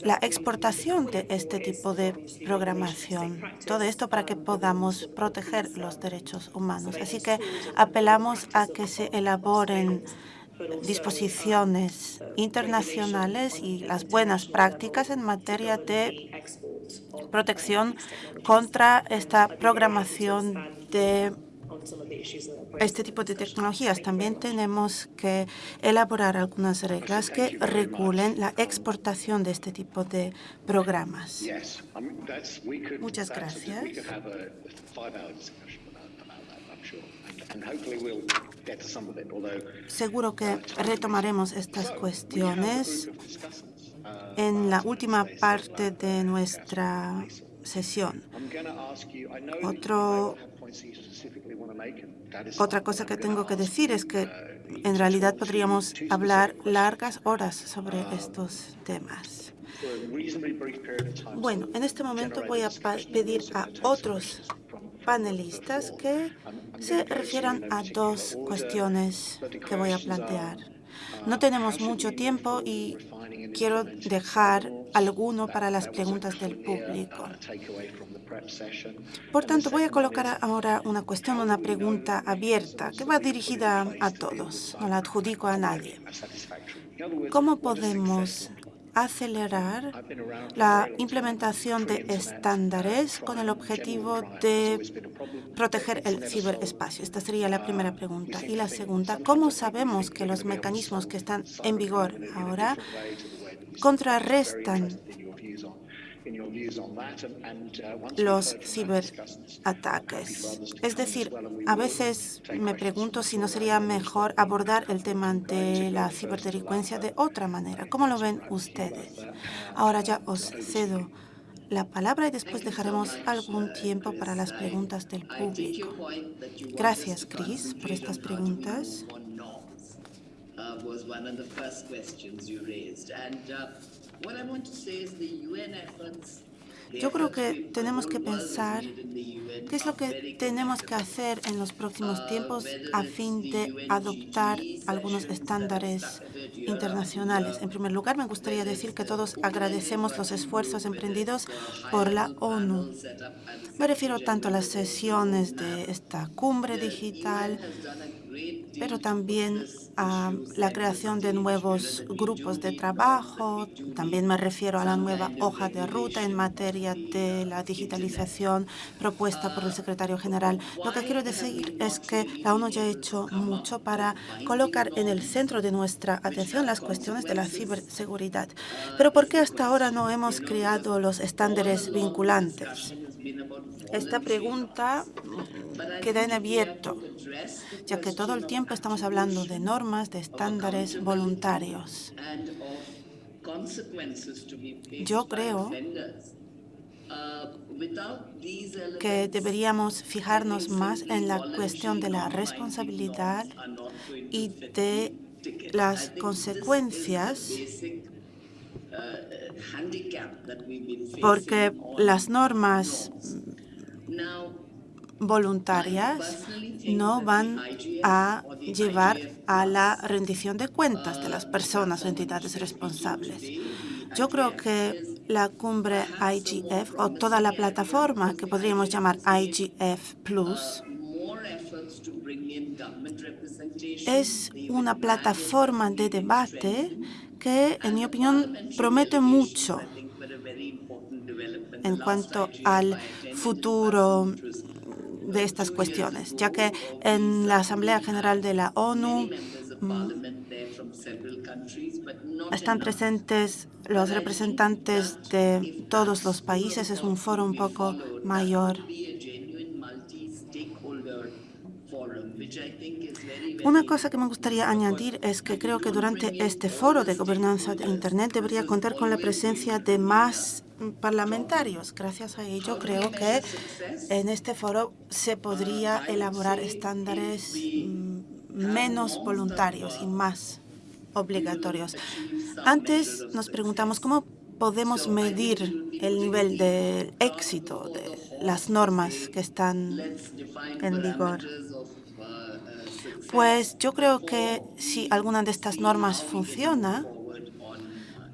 la exportación de este tipo de programación. Todo esto para que podamos proteger los derechos humanos. Así que apelamos a que se elaboren disposiciones internacionales y las buenas prácticas en materia de protección contra esta programación de este tipo de tecnologías. También tenemos que elaborar algunas reglas que regulen la exportación de este tipo de programas. Muchas gracias. Seguro que retomaremos estas cuestiones en la última parte de nuestra sesión. Otro, otra cosa que tengo que decir es que en realidad podríamos hablar largas horas sobre estos temas. Bueno, en este momento voy a pedir a otros panelistas que se refieran a dos cuestiones que voy a plantear. No tenemos mucho tiempo y quiero dejar alguno para las preguntas del público. Por tanto, voy a colocar ahora una cuestión, una pregunta abierta que va dirigida a todos, no la adjudico a nadie. ¿Cómo podemos acelerar la implementación de estándares con el objetivo de proteger el ciberespacio? Esta sería la primera pregunta. Y la segunda, ¿cómo sabemos que los mecanismos que están en vigor ahora contrarrestan los ciberataques. Es decir, a veces me pregunto si no sería mejor abordar el tema de la ciberdelincuencia de otra manera. ¿Cómo lo ven ustedes? Ahora ya os cedo la palabra y después dejaremos algún tiempo para las preguntas del público. Gracias, Chris, por estas preguntas. Yo creo que tenemos que pensar qué es lo que tenemos que hacer en los próximos tiempos a fin de adoptar algunos estándares internacionales. En primer lugar, me gustaría decir que todos agradecemos los esfuerzos emprendidos por la ONU. Me refiero tanto a las sesiones de esta cumbre digital, pero también a la creación de nuevos grupos de trabajo. También me refiero a la nueva hoja de ruta en materia de la digitalización propuesta por el secretario general. Lo que quiero decir es que la ONU ya ha hecho mucho para colocar en el centro de nuestra atención las cuestiones de la ciberseguridad. Pero ¿por qué hasta ahora no hemos creado los estándares vinculantes? Esta pregunta queda en abierto, ya que todo el tiempo estamos hablando de normas, de estándares voluntarios. Yo creo que deberíamos fijarnos más en la cuestión de la responsabilidad y de las consecuencias porque las normas voluntarias no van a llevar a la rendición de cuentas de las personas o entidades responsables. Yo creo que la cumbre IGF o toda la plataforma que podríamos llamar IGF Plus es una plataforma de debate que, en mi opinión, promete mucho en cuanto al futuro de estas cuestiones, ya que en la Asamblea General de la ONU mm, están presentes los representantes de todos los países. Es un foro un poco mayor. Una cosa que me gustaría añadir es que creo que durante este foro de gobernanza de Internet debería contar con la presencia de más parlamentarios. Gracias a ello, creo que en este foro se podría elaborar estándares mm, menos voluntarios y más obligatorios. Antes nos preguntamos cómo podemos medir el nivel de éxito de las normas que están en vigor. Pues yo creo que si alguna de estas normas funciona,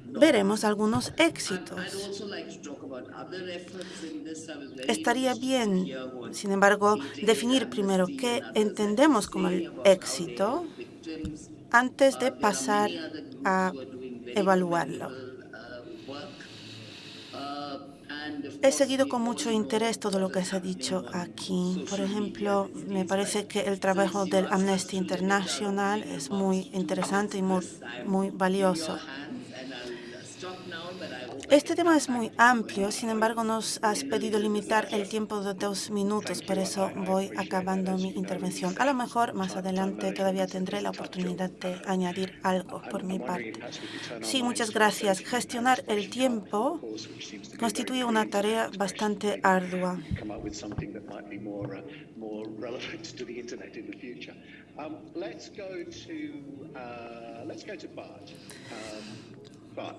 veremos algunos éxitos. Estaría bien, sin embargo, definir primero qué entendemos como el éxito antes de pasar a evaluarlo. He seguido con mucho interés todo lo que se ha dicho aquí. Por ejemplo, me parece que el trabajo del Amnesty International es muy interesante y muy, muy valioso. Este tema es muy amplio, sin embargo, nos has pedido limitar el tiempo de dos minutos, por eso voy acabando mi intervención. A lo mejor más adelante todavía tendré la oportunidad de añadir algo por mi parte. Sí, muchas gracias. Gestionar el tiempo constituye una tarea bastante ardua.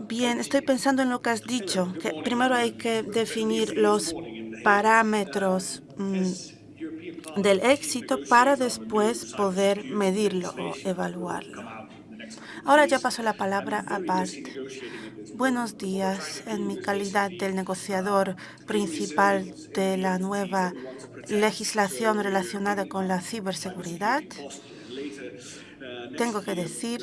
Bien, estoy pensando en lo que has dicho, que primero hay que definir los parámetros mm, del éxito para después poder medirlo o evaluarlo. Ahora ya paso la palabra a Bart. Buenos días. En mi calidad del negociador principal de la nueva legislación relacionada con la ciberseguridad, tengo que decir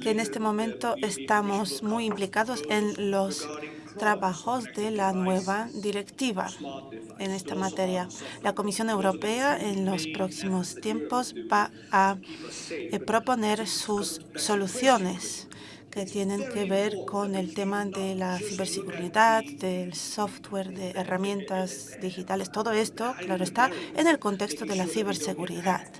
que en este momento estamos muy implicados en los trabajos de la nueva directiva en esta materia. La Comisión Europea en los próximos tiempos va a eh, proponer sus soluciones que tienen que ver con el tema de la ciberseguridad, del software, de herramientas digitales. Todo esto, claro está, en el contexto de la ciberseguridad.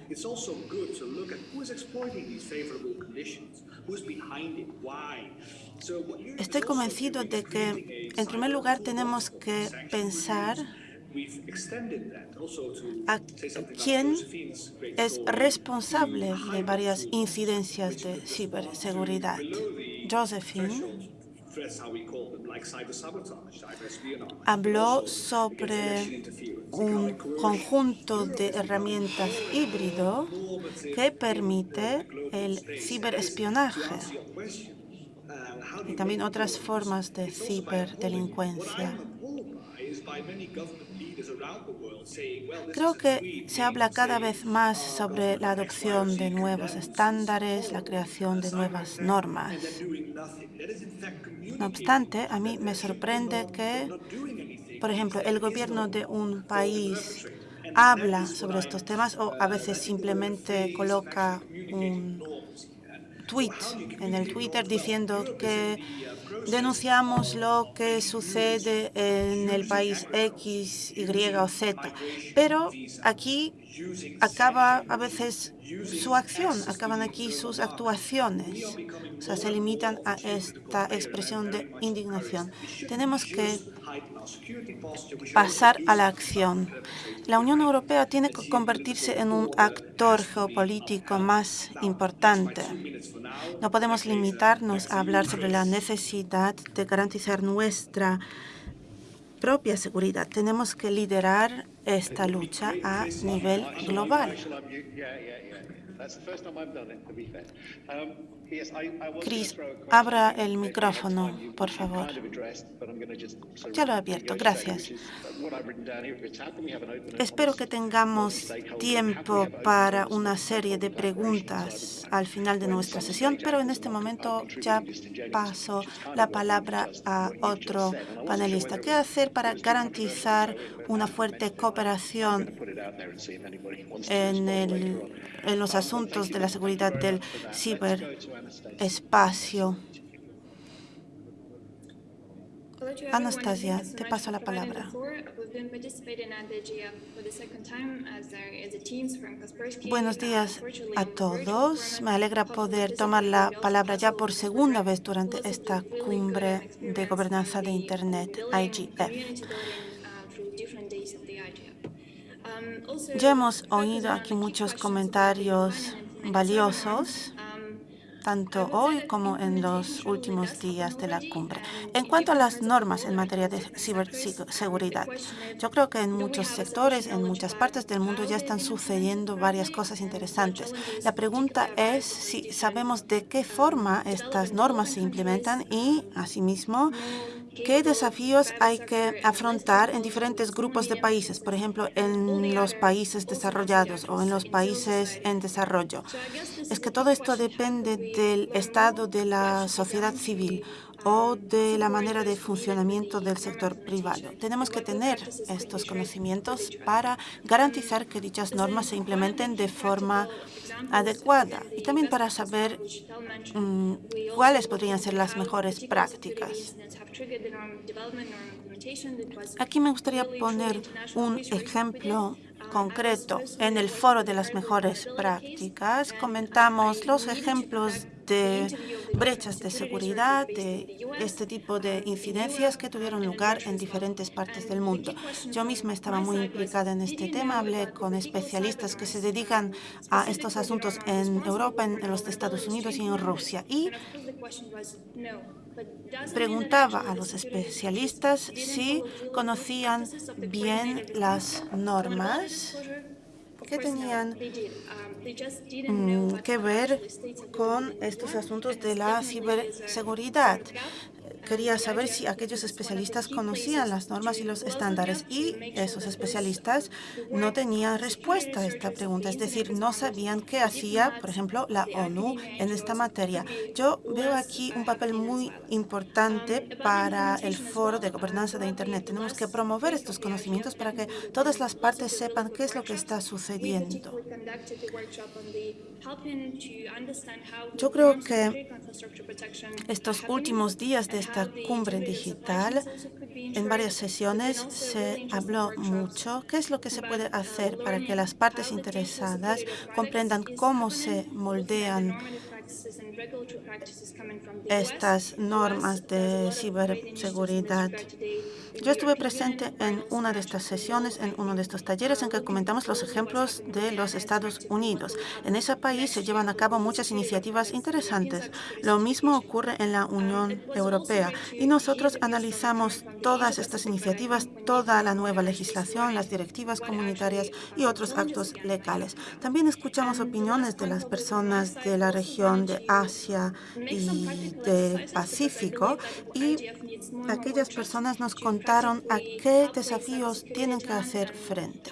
Estoy convencido de que, en primer lugar, tenemos que pensar a quién es responsable de varias incidencias de ciberseguridad. Josephine habló sobre un conjunto de herramientas híbrido que permite el ciberespionaje y también otras formas de ciberdelincuencia. Creo que se habla cada vez más sobre la adopción de nuevos estándares, la creación de nuevas normas. No obstante, a mí me sorprende que, por ejemplo, el gobierno de un país habla sobre estos temas o a veces simplemente coloca un tweet en el Twitter diciendo que denunciamos lo que sucede en el país X, Y o Z. Pero aquí acaba a veces su acción, acaban aquí sus actuaciones. O sea, se limitan a esta expresión de indignación. Tenemos que pasar a la acción. La Unión Europea tiene que convertirse en un actor geopolítico más importante. No podemos limitarnos a hablar sobre la necesidad de garantizar nuestra propia seguridad. Tenemos que liderar esta lucha a nivel global. Chris, abra el micrófono, por favor. Ya lo he abierto, gracias. Espero que tengamos tiempo para una serie de preguntas al final de nuestra sesión, pero en este momento ya paso la palabra a otro panelista. ¿Qué hacer para garantizar una fuerte cooperación en, en los asuntos de la seguridad del ciberespacio? Anastasia, te paso la palabra. Buenos días a todos. Me alegra poder tomar la palabra ya por segunda vez durante esta cumbre de gobernanza de Internet, IGF. Ya hemos oído aquí muchos comentarios valiosos tanto hoy como en los últimos días de la cumbre. En cuanto a las normas en materia de ciberseguridad, yo creo que en muchos sectores, en muchas partes del mundo ya están sucediendo varias cosas interesantes. La pregunta es si sabemos de qué forma estas normas se implementan y, asimismo, ¿Qué desafíos hay que afrontar en diferentes grupos de países, por ejemplo, en los países desarrollados o en los países en desarrollo? Es que todo esto depende del estado de la sociedad civil o de la manera de funcionamiento del sector privado. Tenemos que tener estos conocimientos para garantizar que dichas normas se implementen de forma adecuada y también para saber mm, cuáles podrían ser las mejores prácticas. Aquí me gustaría poner un ejemplo concreto. En el foro de las mejores prácticas comentamos los ejemplos de brechas de seguridad, de este tipo de incidencias que tuvieron lugar en diferentes partes del mundo. Yo misma estaba muy implicada en este tema, hablé con especialistas que se dedican a estos asuntos en Europa, en los Estados Unidos y en Rusia. Y preguntaba a los especialistas si conocían bien las normas que tenían mm, que ver con estos asuntos de la ciberseguridad quería saber si aquellos especialistas conocían las normas y los estándares y esos especialistas no tenían respuesta a esta pregunta, es decir, no sabían qué hacía, por ejemplo, la ONU en esta materia. Yo veo aquí un papel muy importante para el foro de gobernanza de Internet. Tenemos que promover estos conocimientos para que todas las partes sepan qué es lo que está sucediendo. Yo creo que estos últimos días de esta cumbre digital, en varias sesiones se habló mucho. Qué es lo que se puede hacer para que las partes interesadas comprendan cómo se moldean estas normas de ciberseguridad. Yo estuve presente en una de estas sesiones, en uno de estos talleres en que comentamos los ejemplos de los Estados Unidos. En ese país se llevan a cabo muchas iniciativas interesantes. Lo mismo ocurre en la Unión Europea y nosotros analizamos todas estas iniciativas, toda la nueva legislación, las directivas comunitarias y otros actos legales. También escuchamos opiniones de las personas de la región de Asia y del Pacífico y aquellas personas nos contaron a qué desafíos tienen que hacer frente.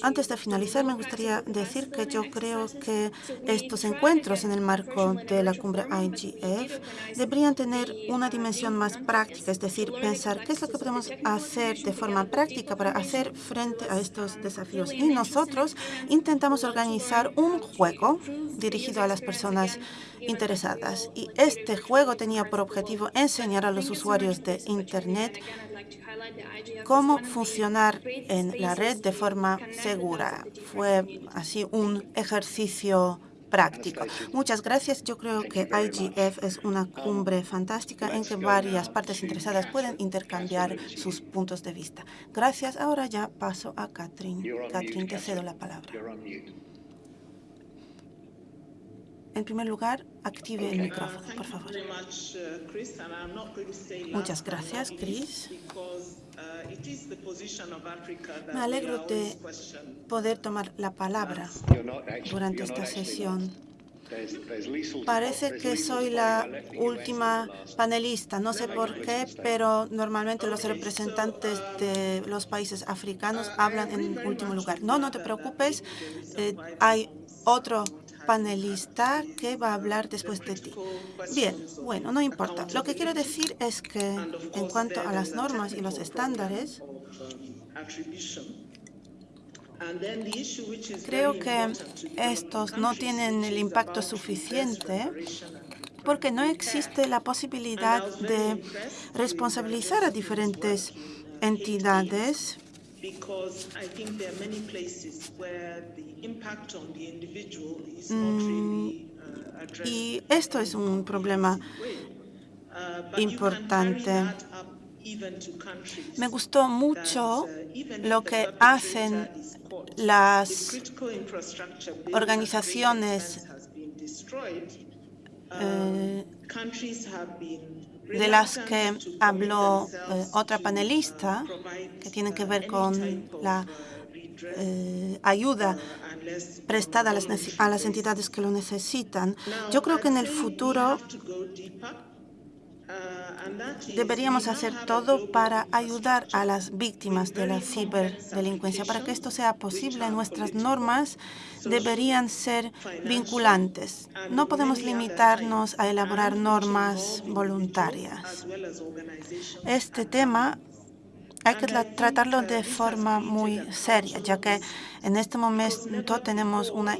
Antes de finalizar, me gustaría decir que yo creo que estos encuentros en el marco de la cumbre IGF deberían tener una dimensión más práctica, es decir, pensar qué es lo que podemos hacer de forma práctica para hacer frente a estos desafíos. Y nosotros intentamos organizar un juego dirigido a las personas interesadas. Y este juego tenía por objetivo enseñar a los usuarios de Internet cómo funcionar en la red de forma segura. Fue así un ejercicio práctico. Muchas gracias. Yo creo que IGF es una cumbre fantástica en que varias partes interesadas pueden intercambiar sus puntos de vista. Gracias. Ahora ya paso a Catherine. Catherine, te cedo la palabra. En primer lugar, active el micrófono, por favor. Muchas gracias, Chris. Me alegro de poder tomar la palabra durante esta sesión. Parece que soy la última panelista, no sé por qué, pero normalmente los representantes de los países africanos hablan en último lugar. No, no te preocupes, eh, hay otro panelista que va a hablar después de ti. Bien, bueno, no importa. Lo que quiero decir es que en cuanto a las normas y los estándares, creo que estos no tienen el impacto suficiente porque no existe la posibilidad de responsabilizar a diferentes entidades y esto es un problema importante. Me gustó mucho lo que hacen las organizaciones eh, de las que habló eh, otra panelista, que tiene que ver con la eh, ayuda prestada a las, entidades que lo necesitan. Yo creo que en el futuro Deberíamos hacer todo para ayudar a las víctimas de la ciberdelincuencia. Para que esto sea posible, nuestras normas deberían ser vinculantes. No podemos limitarnos a elaborar normas voluntarias. Este tema hay que tratarlo de forma muy seria, ya que en este momento tenemos una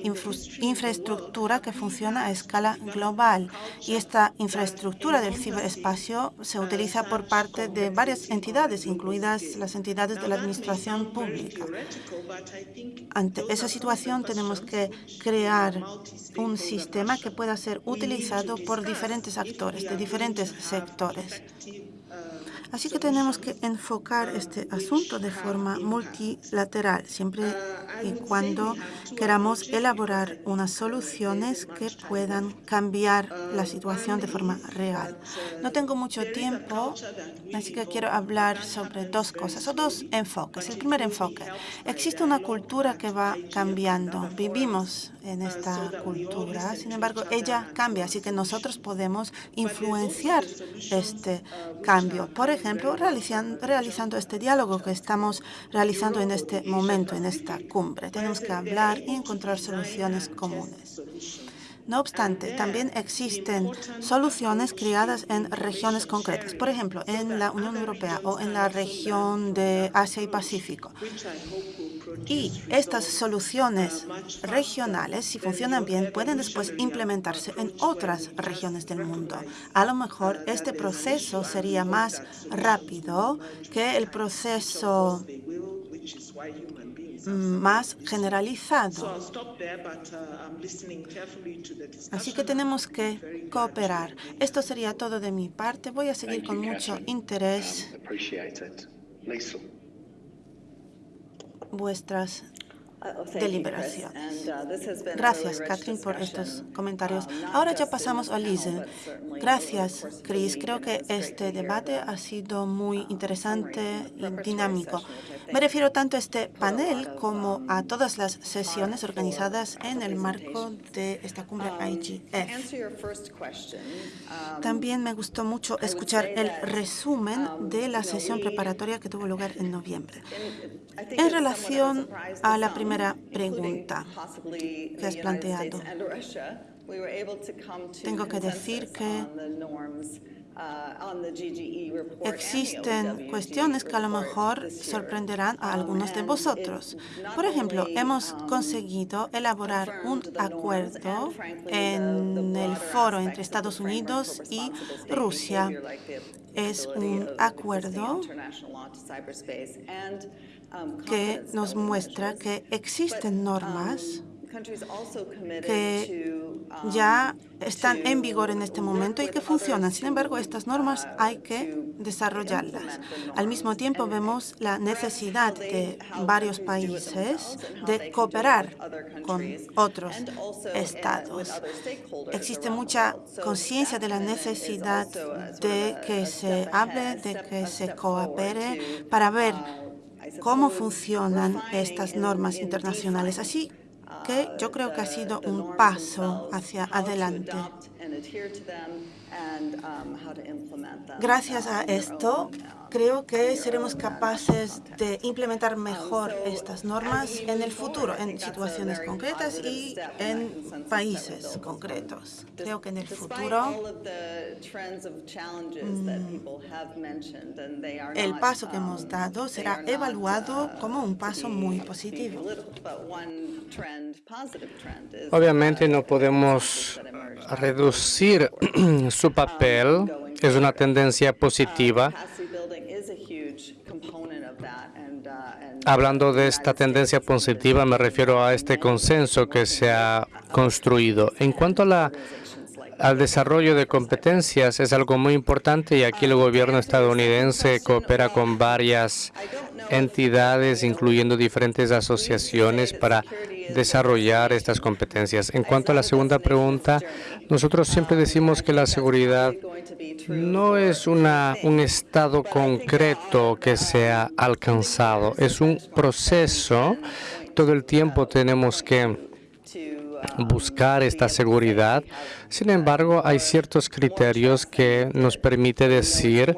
infraestructura que funciona a escala global y esta infraestructura del ciberespacio se utiliza por parte de varias entidades, incluidas las entidades de la administración pública. Ante esa situación tenemos que crear un sistema que pueda ser utilizado por diferentes actores de diferentes sectores. Así que tenemos que enfocar este asunto de forma multilateral, siempre y cuando queramos elaborar unas soluciones que puedan cambiar la situación de forma real. No tengo mucho tiempo, así que quiero hablar sobre dos cosas o dos enfoques. El primer enfoque, existe una cultura que va cambiando. Vivimos en esta cultura, sin embargo, ella cambia, así que nosotros podemos influenciar este cambio. Por ejemplo, realizando este diálogo que estamos realizando en este momento, en esta cumbre. Tenemos que hablar y encontrar soluciones comunes. No obstante, también existen soluciones creadas en regiones concretas, por ejemplo, en la Unión Europea o en la región de Asia y Pacífico. Y estas soluciones regionales, si funcionan bien, pueden después implementarse en otras regiones del mundo. A lo mejor este proceso sería más rápido que el proceso más generalizado. Así que tenemos que cooperar. Esto sería todo de mi parte. Voy a seguir con mucho interés vuestras deliberaciones. Gracias, Catherine, por estos comentarios. Ahora ya pasamos a Lise. Gracias, Chris. Creo que este debate ha sido muy interesante y dinámico. Me refiero tanto a este panel como a todas las sesiones organizadas en el marco de esta cumbre IGF. También me gustó mucho escuchar el resumen de la sesión preparatoria que tuvo lugar en noviembre. En relación a la primera pregunta que has planteado, tengo que decir que existen cuestiones que a lo mejor sorprenderán a algunos de vosotros. Por ejemplo, hemos conseguido elaborar un acuerdo en el foro entre Estados Unidos y Rusia. Es un acuerdo que nos muestra que existen normas que ya están en vigor en este momento y que funcionan. Sin embargo, estas normas hay que desarrollarlas. Al mismo tiempo, vemos la necesidad de varios países de cooperar con otros estados. Existe mucha conciencia de la necesidad de que se hable, de que se coopere para ver cómo funcionan estas normas internacionales. Así que yo creo que ha sido un paso hacia adelante. Gracias a esto, creo que seremos capaces de implementar mejor estas normas en el futuro, en situaciones concretas y en países concretos. Creo que en el futuro el paso que hemos dado será evaluado como un paso muy positivo. Obviamente no podemos reducir *clears throat* su papel, es una tendencia positiva. Hablando de esta tendencia positiva, me refiero a este consenso que se ha construido. En cuanto a la al desarrollo de competencias es algo muy importante y aquí el gobierno estadounidense coopera con varias entidades, incluyendo diferentes asociaciones, para desarrollar estas competencias. En cuanto a la segunda pregunta, nosotros siempre decimos que la seguridad no es una, un estado concreto que se ha alcanzado, es un proceso. Todo el tiempo tenemos que buscar esta seguridad. Sin embargo, hay ciertos criterios que nos permite decir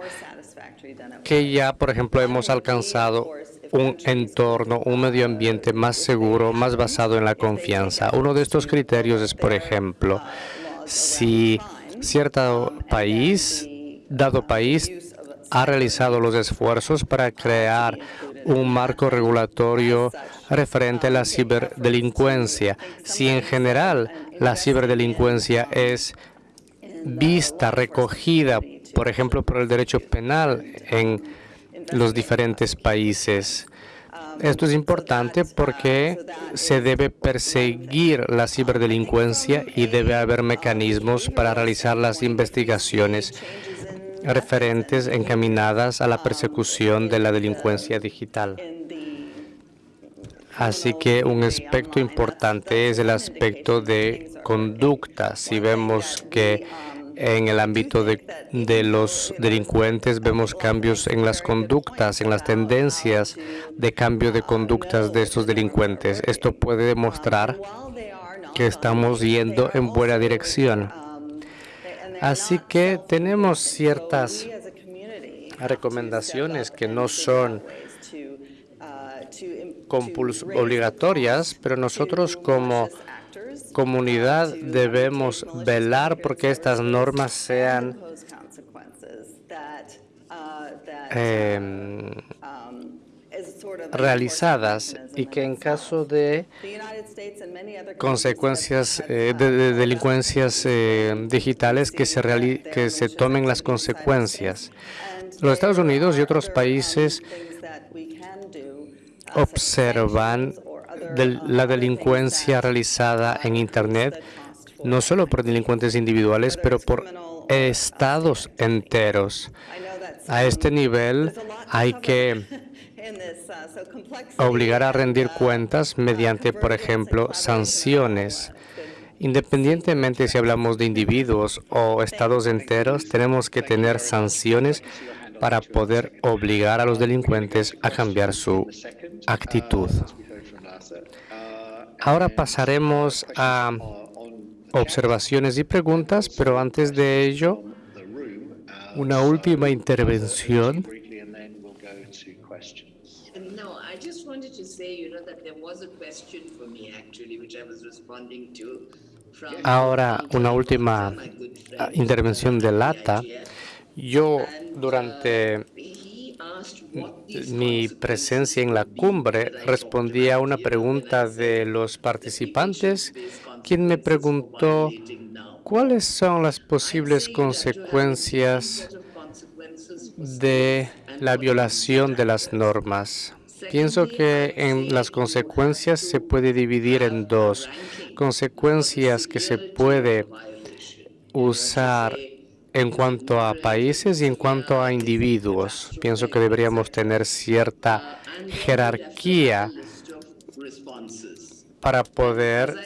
que ya, por ejemplo, hemos alcanzado un entorno, un medio ambiente más seguro, más basado en la confianza. Uno de estos criterios es, por ejemplo, si cierto país, dado país, ha realizado los esfuerzos para crear un marco regulatorio referente a la ciberdelincuencia. Si en general la ciberdelincuencia es vista, recogida, por ejemplo, por el derecho penal en los diferentes países. Esto es importante porque se debe perseguir la ciberdelincuencia y debe haber mecanismos para realizar las investigaciones referentes encaminadas a la persecución de la delincuencia digital. Así que un aspecto importante es el aspecto de conducta. Si vemos que en el ámbito de, los delincuentes vemos cambios en las conductas, en las tendencias de cambio de conductas de estos delincuentes. Esto puede demostrar que estamos yendo en buena dirección. Así que tenemos ciertas recomendaciones que no son obligatorias, pero nosotros como comunidad debemos velar porque estas normas sean eh, realizadas y que en caso de consecuencias eh, de, delincuencias eh, digitales que se, que se tomen las consecuencias. Los Estados Unidos y otros países observan la delincuencia realizada en Internet, no solo por delincuentes individuales, pero por estados enteros. A este nivel hay que obligar a rendir cuentas mediante, por ejemplo, sanciones. Independientemente si hablamos de individuos o estados enteros, tenemos que tener sanciones para poder obligar a los delincuentes a cambiar su actitud. Ahora pasaremos a observaciones y preguntas, pero antes de ello, una última intervención Ahora, una última intervención de Lata. Yo, durante mi presencia en la cumbre, respondí a una pregunta de los participantes, quien me preguntó cuáles son las posibles consecuencias de la violación de las normas. Pienso que en las consecuencias se puede dividir en dos. Consecuencias que se puede usar en cuanto a países y en cuanto a individuos. Pienso que deberíamos tener cierta jerarquía para poder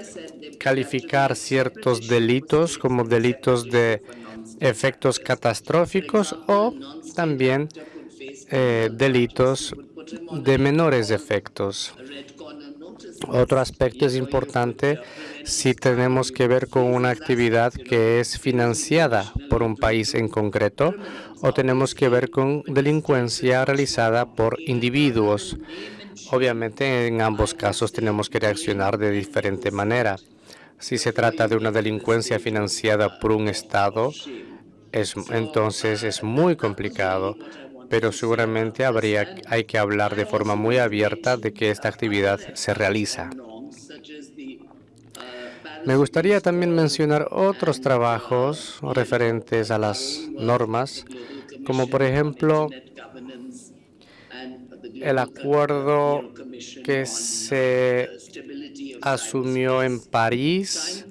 calificar ciertos delitos como delitos de efectos catastróficos o también eh, delitos de menores efectos. Otro aspecto es importante si tenemos que ver con una actividad que es financiada por un país en concreto o tenemos que ver con delincuencia realizada por individuos. Obviamente, en ambos casos tenemos que reaccionar de diferente manera. Si se trata de una delincuencia financiada por un Estado, es, entonces es muy complicado pero seguramente habría, hay que hablar de forma muy abierta de que esta actividad se realiza. Me gustaría también mencionar otros trabajos referentes a las normas, como por ejemplo el acuerdo que se asumió en París,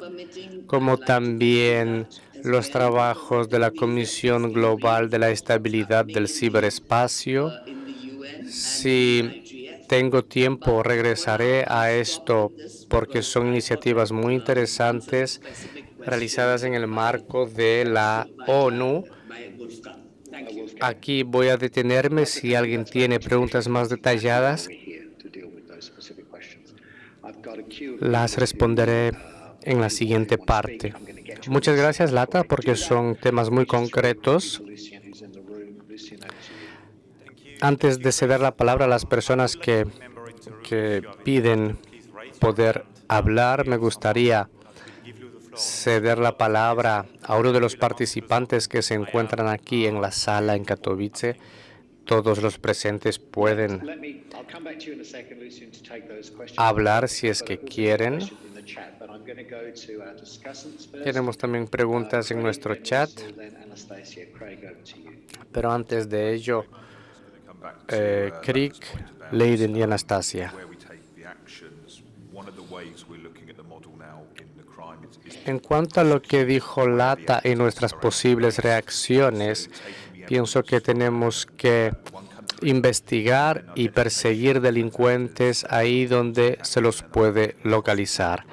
como también los trabajos de la Comisión Global de la Estabilidad del Ciberespacio. Si tengo tiempo, regresaré a esto porque son iniciativas muy interesantes realizadas en el marco de la ONU. Aquí voy a detenerme si alguien tiene preguntas más detalladas. Las responderé en la siguiente parte. Muchas gracias, Lata, porque son temas muy concretos. Antes de ceder la palabra a las personas que, que piden poder hablar, me gustaría ceder la palabra a uno de los participantes que se encuentran aquí en la sala en Katowice. Todos los presentes pueden hablar si es que quieren. Tenemos también preguntas en nuestro chat, pero antes de ello, eh, Crick, Leiden y Anastasia. En cuanto a lo que dijo Lata y nuestras posibles reacciones, pienso que tenemos que investigar y perseguir delincuentes ahí donde se los puede localizar.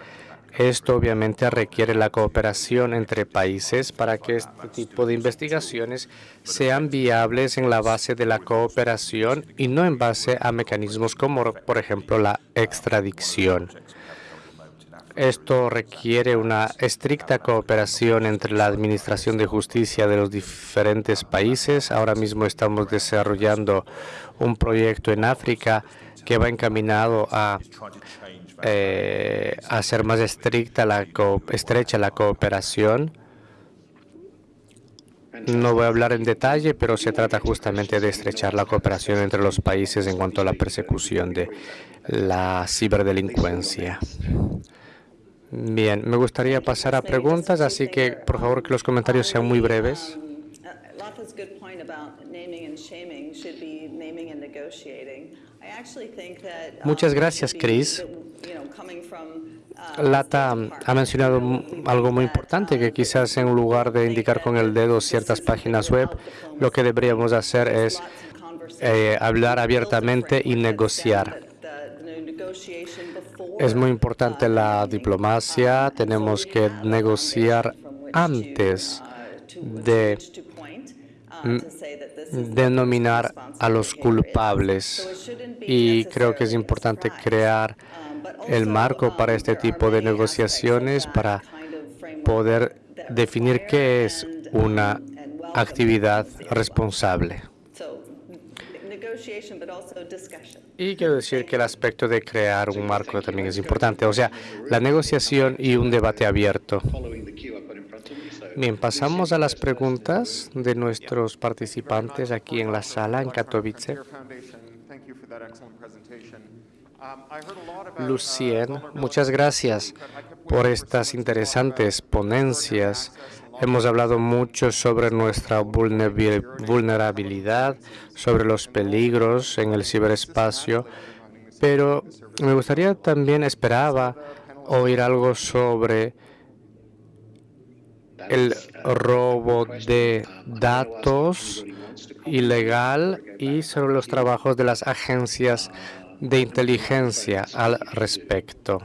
Esto obviamente requiere la cooperación entre países para que este tipo de investigaciones sean viables en la base de la cooperación y no en base a mecanismos como, por ejemplo, la extradición. Esto requiere una estricta cooperación entre la Administración de Justicia de los diferentes países. Ahora mismo estamos desarrollando un proyecto en África que va encaminado a eh, hacer más estricta la estrecha la cooperación. No voy a hablar en detalle, pero se trata justamente de estrechar la cooperación entre los países en cuanto a la persecución de la ciberdelincuencia. Bien, me gustaría pasar a preguntas, así que por favor que los comentarios sean muy breves. Muchas gracias, Chris. Lata ha mencionado algo muy importante, que quizás en lugar de indicar con el dedo ciertas páginas web, lo que deberíamos hacer es eh, hablar abiertamente y negociar. Es muy importante la diplomacia, tenemos que negociar antes de denominar a los culpables. Y creo que es importante crear el marco para este tipo de negociaciones para poder definir qué es una actividad responsable. Y quiero decir que el aspecto de crear un marco también es importante, o sea, la negociación y un debate abierto. Bien, pasamos a las preguntas de nuestros participantes aquí en la sala en Katowice. Lucien, muchas gracias por estas interesantes ponencias. Hemos hablado mucho sobre nuestra vulnerabilidad, sobre los peligros en el ciberespacio, pero me gustaría también, esperaba oír algo sobre el robo de datos ilegal y sobre los trabajos de las agencias de inteligencia al respecto.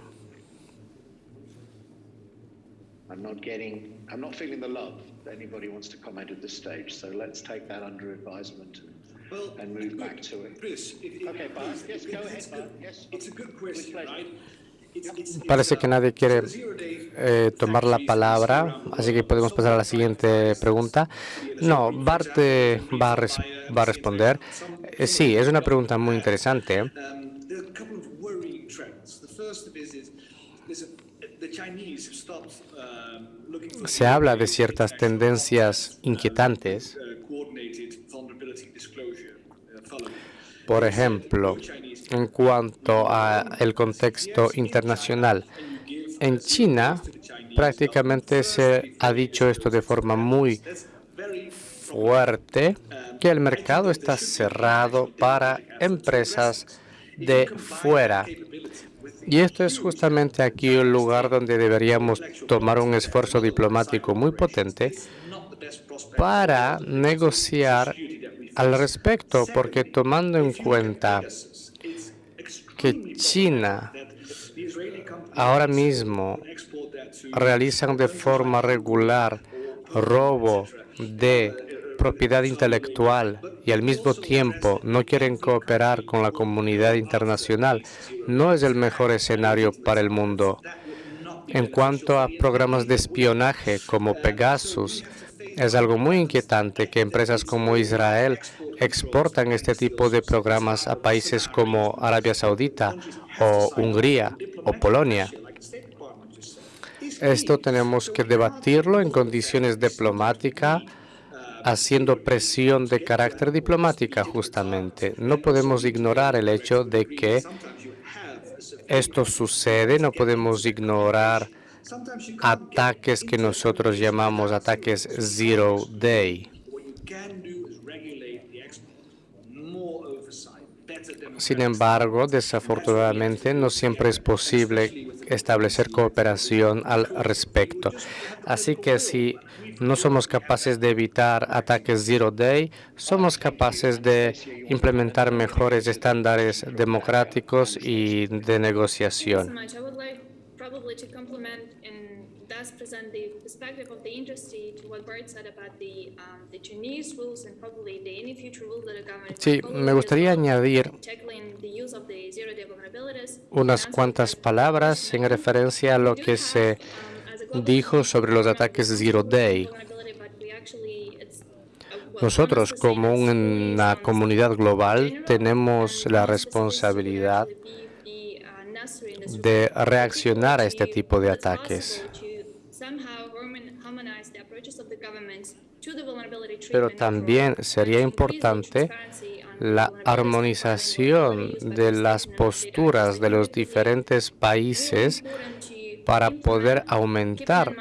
I'm not feeling the love that anybody wants to comment at this stage. So let's take that under advisement and move back to it. Chris, if, if, Okay, Bart. Yes, go ahead, Bart. Yes. it's a good question, pleasure. right? It's, it's, it's, Parece que nadie quiere it's a zero-day eh, tomar la palabra, así que podemos pasar a la siguiente pregunta. No, Bart eh, va, a res- va a responder. Eh, sí, es una pregunta muy interesante. Se habla de ciertas tendencias inquietantes, por ejemplo, en cuanto al contexto internacional. En China prácticamente se ha dicho esto de forma muy fuerte, que el mercado está cerrado para empresas de fuera. Y esto es justamente aquí el lugar donde deberíamos tomar un esfuerzo diplomático muy potente para negociar al respecto, porque tomando en cuenta que China ahora mismo realizan de forma regular robo de propiedad intelectual y al mismo tiempo no quieren cooperar con la comunidad internacional, no es el mejor escenario para el mundo. En cuanto a programas de espionaje como Pegasus, es algo muy inquietante que empresas como Israel exportan este tipo de programas a países como Arabia Saudita o Hungría o Polonia. Esto tenemos que debatirlo en condiciones diplomáticas, haciendo presión de carácter diplomática justamente. No podemos ignorar el hecho de que esto sucede, no podemos ignorar ataques que nosotros llamamos ataques zero day. Sin embargo, desafortunadamente, no siempre es posible establecer cooperación al respecto. Así que si no somos capaces de evitar ataques zero day, somos capaces de implementar mejores estándares democráticos y de negociación. much. I would like probably to complement and thus present the perspective of the industry to what Bart said about the, um, the Chinese rules and probably the any future rules that the government Sí, me gustaría añadir unas cuantas palabras en referencia a lo que se dijo sobre los ataques zero day. Nosotros, como una comunidad global, tenemos la responsabilidad de reaccionar a este tipo de ataques. Pero también sería importante la armonización de las posturas de los diferentes países para poder aumentar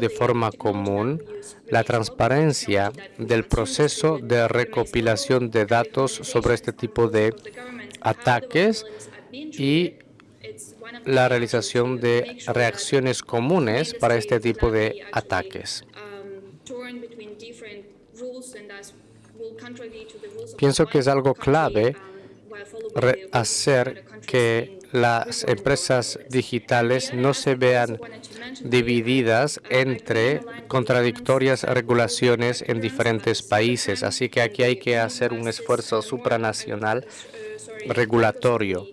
de forma común la transparencia del proceso de recopilación de datos sobre este tipo de ataques y la realización de reacciones comunes para este tipo de ataques. Pienso que es algo clave hacer que las empresas digitales no se vean divididas entre contradictorias regulaciones en diferentes países. Así que aquí hay que hacer un esfuerzo supranacional regulatorio.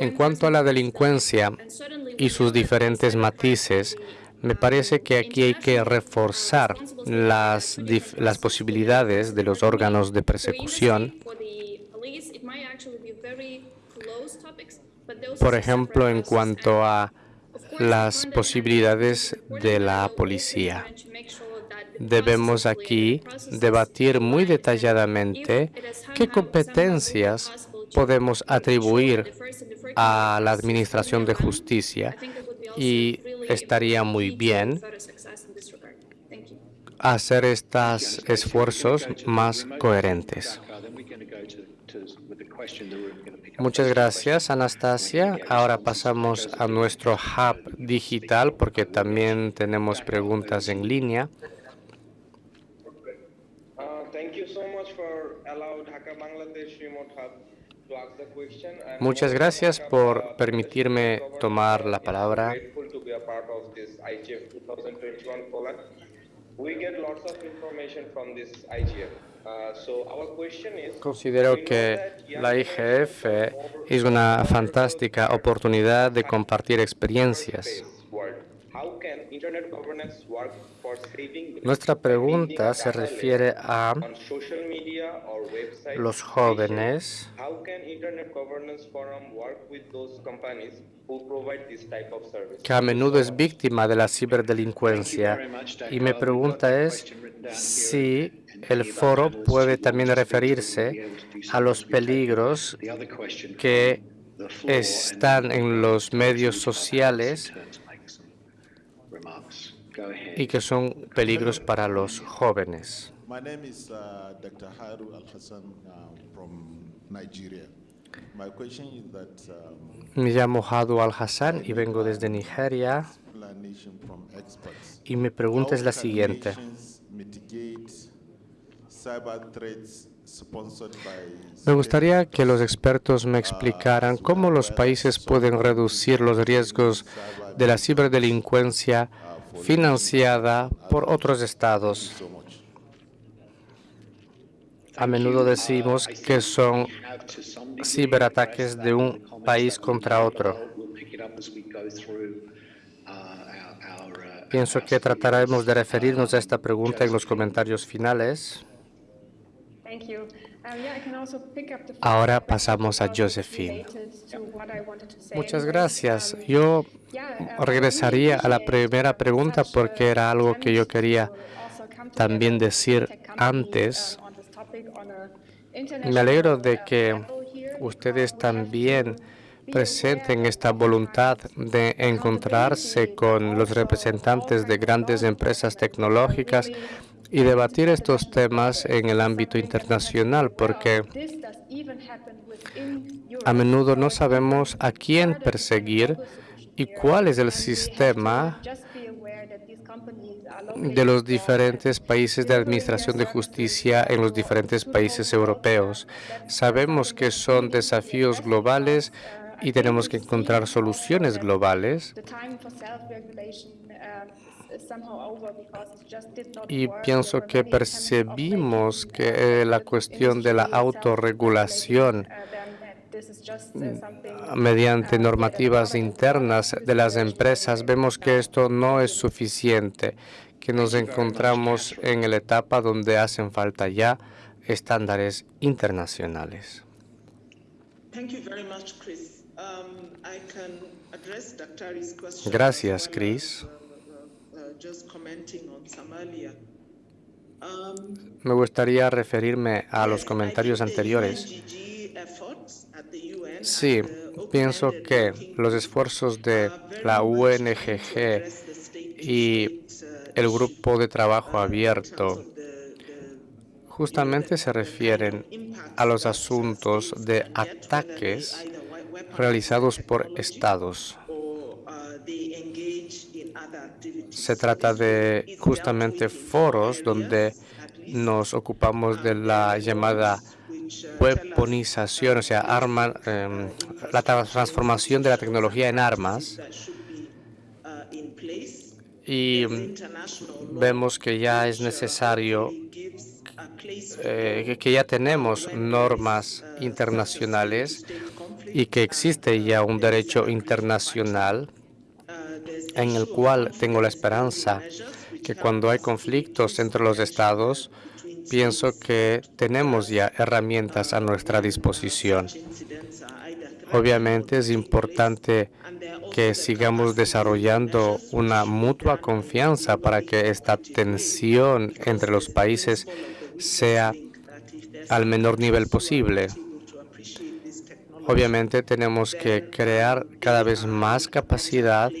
En cuanto a la delincuencia y sus diferentes matices, me parece que aquí hay que reforzar las, las posibilidades de los órganos de persecución por ejemplo, en cuanto a las posibilidades de la policía. debemos aquí debatir muy detalladamente qué competencias podemos atribuir a la Administración de Justicia y estaría muy bien hacer estos esfuerzos más coherentes. Muchas gracias, Anastasia. Ahora pasamos a nuestro hub digital porque también tenemos preguntas en línea. Muchas gracias por permitirme tomar la palabra. Considero que la IGF es una fantástica oportunidad de compartir experiencias. Nuestra pregunta se refiere a los jóvenes. que a menudo es víctima de la ciberdelincuencia. Y mi pregunta es si el foro puede también referirse a los peligros que están en los medios sociales y que son peligros para los jóvenes. Me llamo Hadu Al-Hassan y vengo desde Nigeria. Y mi pregunta es la siguiente. Me gustaría que los expertos me explicaran cómo los países pueden reducir los riesgos de la ciberdelincuencia financiada por otros estados. A menudo decimos que son ciberataques de un país contra otro. Pienso que trataremos de referirnos a esta pregunta en los comentarios finales. Ahora pasamos a Josephine. Muchas gracias. Yo regresaría a la primera pregunta porque era algo que yo quería también decir antes. Me alegro de que ustedes también presenten esta voluntad de encontrarse con los representantes de grandes empresas tecnológicas y debatir estos temas en el ámbito internacional, porque a menudo no sabemos a quién perseguir y cuál es el sistema de los diferentes países de administración de justicia en los diferentes países europeos. Sabemos que son desafíos globales y tenemos que encontrar soluciones globales. Y pienso que percibimos que la cuestión de la autorregulación mediante normativas internas de las empresas, vemos que esto no es suficiente, que nos encontramos en la etapa donde hacen falta ya estándares internacionales. Gracias, Chris. Me gustaría referirme a los comentarios anteriores. Sí, pienso que los esfuerzos de la UNGG y el grupo de trabajo abierto justamente se refieren a los asuntos de ataques realizados por estados. Se trata de justamente foros donde nos ocupamos de la llamada weaponización, o sea, arma, em, la transformación de la tecnología en armas. Y em, vemos que ya es necesario, eh, que ya tenemos normas internacionales y que existe ya un derecho internacional en el cual tengo la esperanza que cuando hay conflictos entre los estados, pienso que tenemos ya herramientas a nuestra disposición. Obviamente es importante que sigamos desarrollando una mutua confianza para que esta tensión entre los países sea al menor nivel posible. Obviamente tenemos que crear cada vez más capacidad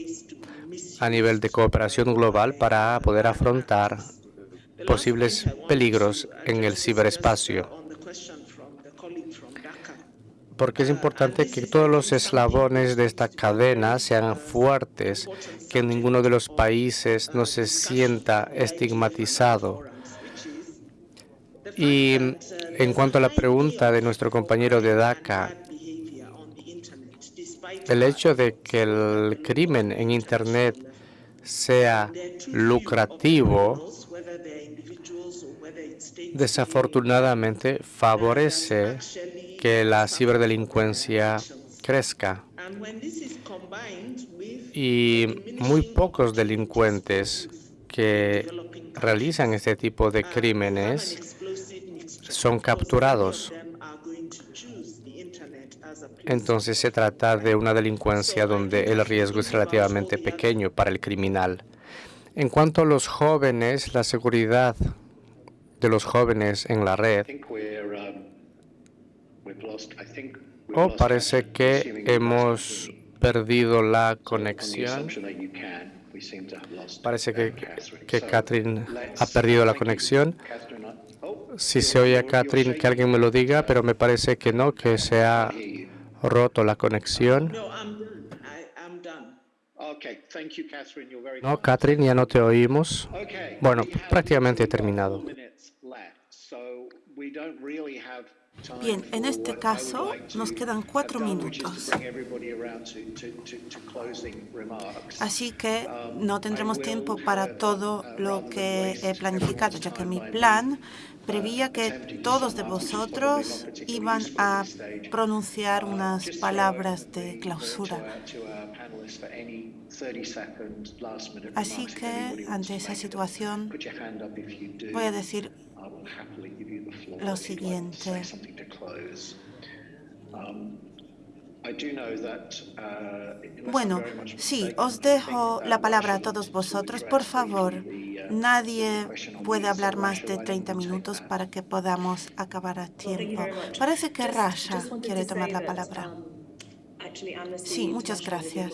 a nivel de cooperación global para poder afrontar posibles peligros en el ciberespacio. Porque es importante que todos los eslabones de esta cadena sean fuertes, que ninguno de los países no se sienta estigmatizado. Y en cuanto a la pregunta de nuestro compañero de DACA, el hecho de que el crimen en Internet sea lucrativo, desafortunadamente favorece que la ciberdelincuencia crezca. Y muy pocos delincuentes que realizan este tipo de crímenes son capturados. Entonces se trata de una delincuencia donde el riesgo es relativamente pequeño para el criminal. En cuanto a los jóvenes, la seguridad de los jóvenes en la red, oh, parece que hemos perdido la conexión. Parece que, que Catherine ha perdido la conexión. Si se oye a Catherine, que alguien me lo diga, pero me parece que no, que se ha roto la conexión. No, Catherine, ya no te oímos. Bueno, prácticamente he terminado. Bien, en este caso nos quedan cuatro minutos. Así que no tendremos tiempo para todo lo que he planificado, ya que mi plan prevía que todos de vosotros iban a pronunciar unas palabras de clausura. Así que, ante esa situación, voy a decir lo siguiente. Bueno, sí, os dejo la palabra a todos vosotros. Por favor, nadie puede hablar más de 30 minutos para que podamos acabar a tiempo. Parece que Rasha quiere tomar la palabra. Sí, muchas gracias.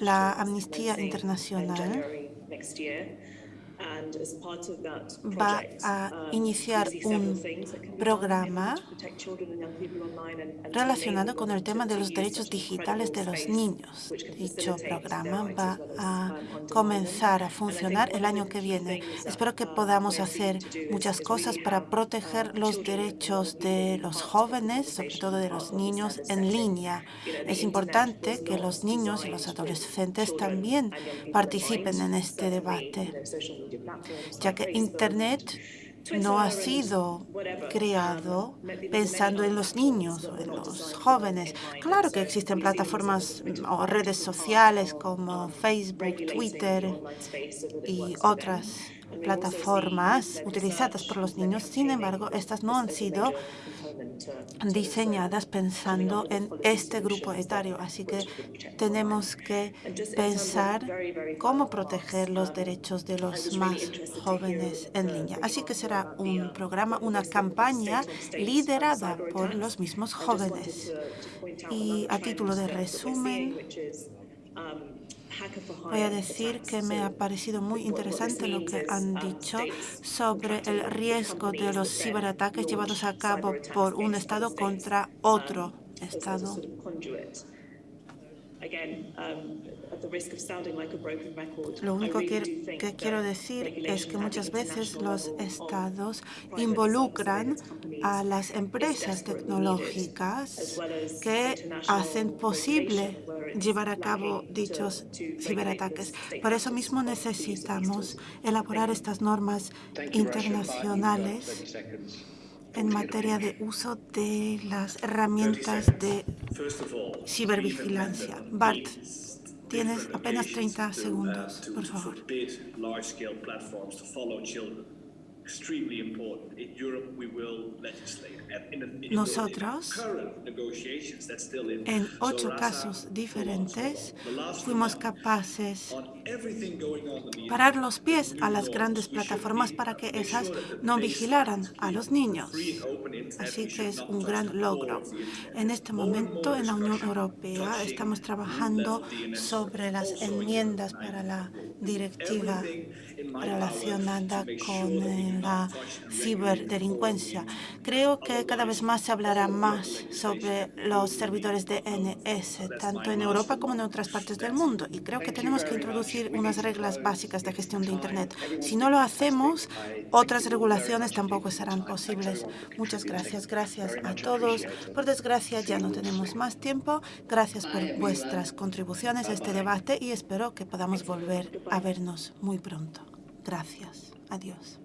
La Amnistía Internacional va a um, iniciar un programa relacionado con el tema de los derechos digitales de los niños. Dicho programa va a comenzar a funcionar el año que viene. Espero que um, podamos hacer muchas cosas para proteger los derechos de los jóvenes, sobre todo de los niños, en línea. Es importante que los niños y los adolescentes también participen en este debate ya que Internet no ha sido creado pensando en los niños o en los jóvenes. Claro que existen plataformas o redes sociales como Facebook, Twitter y otras plataformas utilizadas por los niños. Sin embargo, estas no han sido diseñadas pensando en este grupo etario. Así que tenemos que pensar cómo proteger los derechos de los más jóvenes en línea. Así que será un programa, una campaña liderada por los mismos jóvenes. Y a título de resumen, Voy a decir que me ha parecido muy interesante lo que han dicho sobre el riesgo de los ciberataques llevados a cabo por un Estado contra otro Estado. Lo único que, quiero decir es que muchas veces los estados involucran a las empresas tecnológicas que hacen posible llevar a cabo dichos ciberataques. Por eso mismo necesitamos elaborar estas normas internacionales en materia de uso de las herramientas de cibervigilancia. Bart, tienes apenas 30 segundos, por favor. Nosotros, en ocho casos diferentes, fuimos capaces de parar los pies a las grandes plataformas para que esas no vigilaran a los niños. Así que es un gran logro. En este momento, en la Unión Europea, estamos trabajando sobre las enmiendas para la directiva relacionada con eh, la ciberdelincuencia. Creo que cada vez más se hablará más sobre los servidores de NS, tanto en Europa como en otras partes del mundo. Y creo que tenemos que introducir unas reglas básicas de gestión de Internet. Si no lo hacemos, otras regulaciones tampoco serán posibles. Muchas gracias. Gracias a todos. Por desgracia, ya no tenemos más tiempo. Gracias por vuestras contribuciones a este debate y espero que podamos volver a vernos muy pronto. Gracias. Adiós.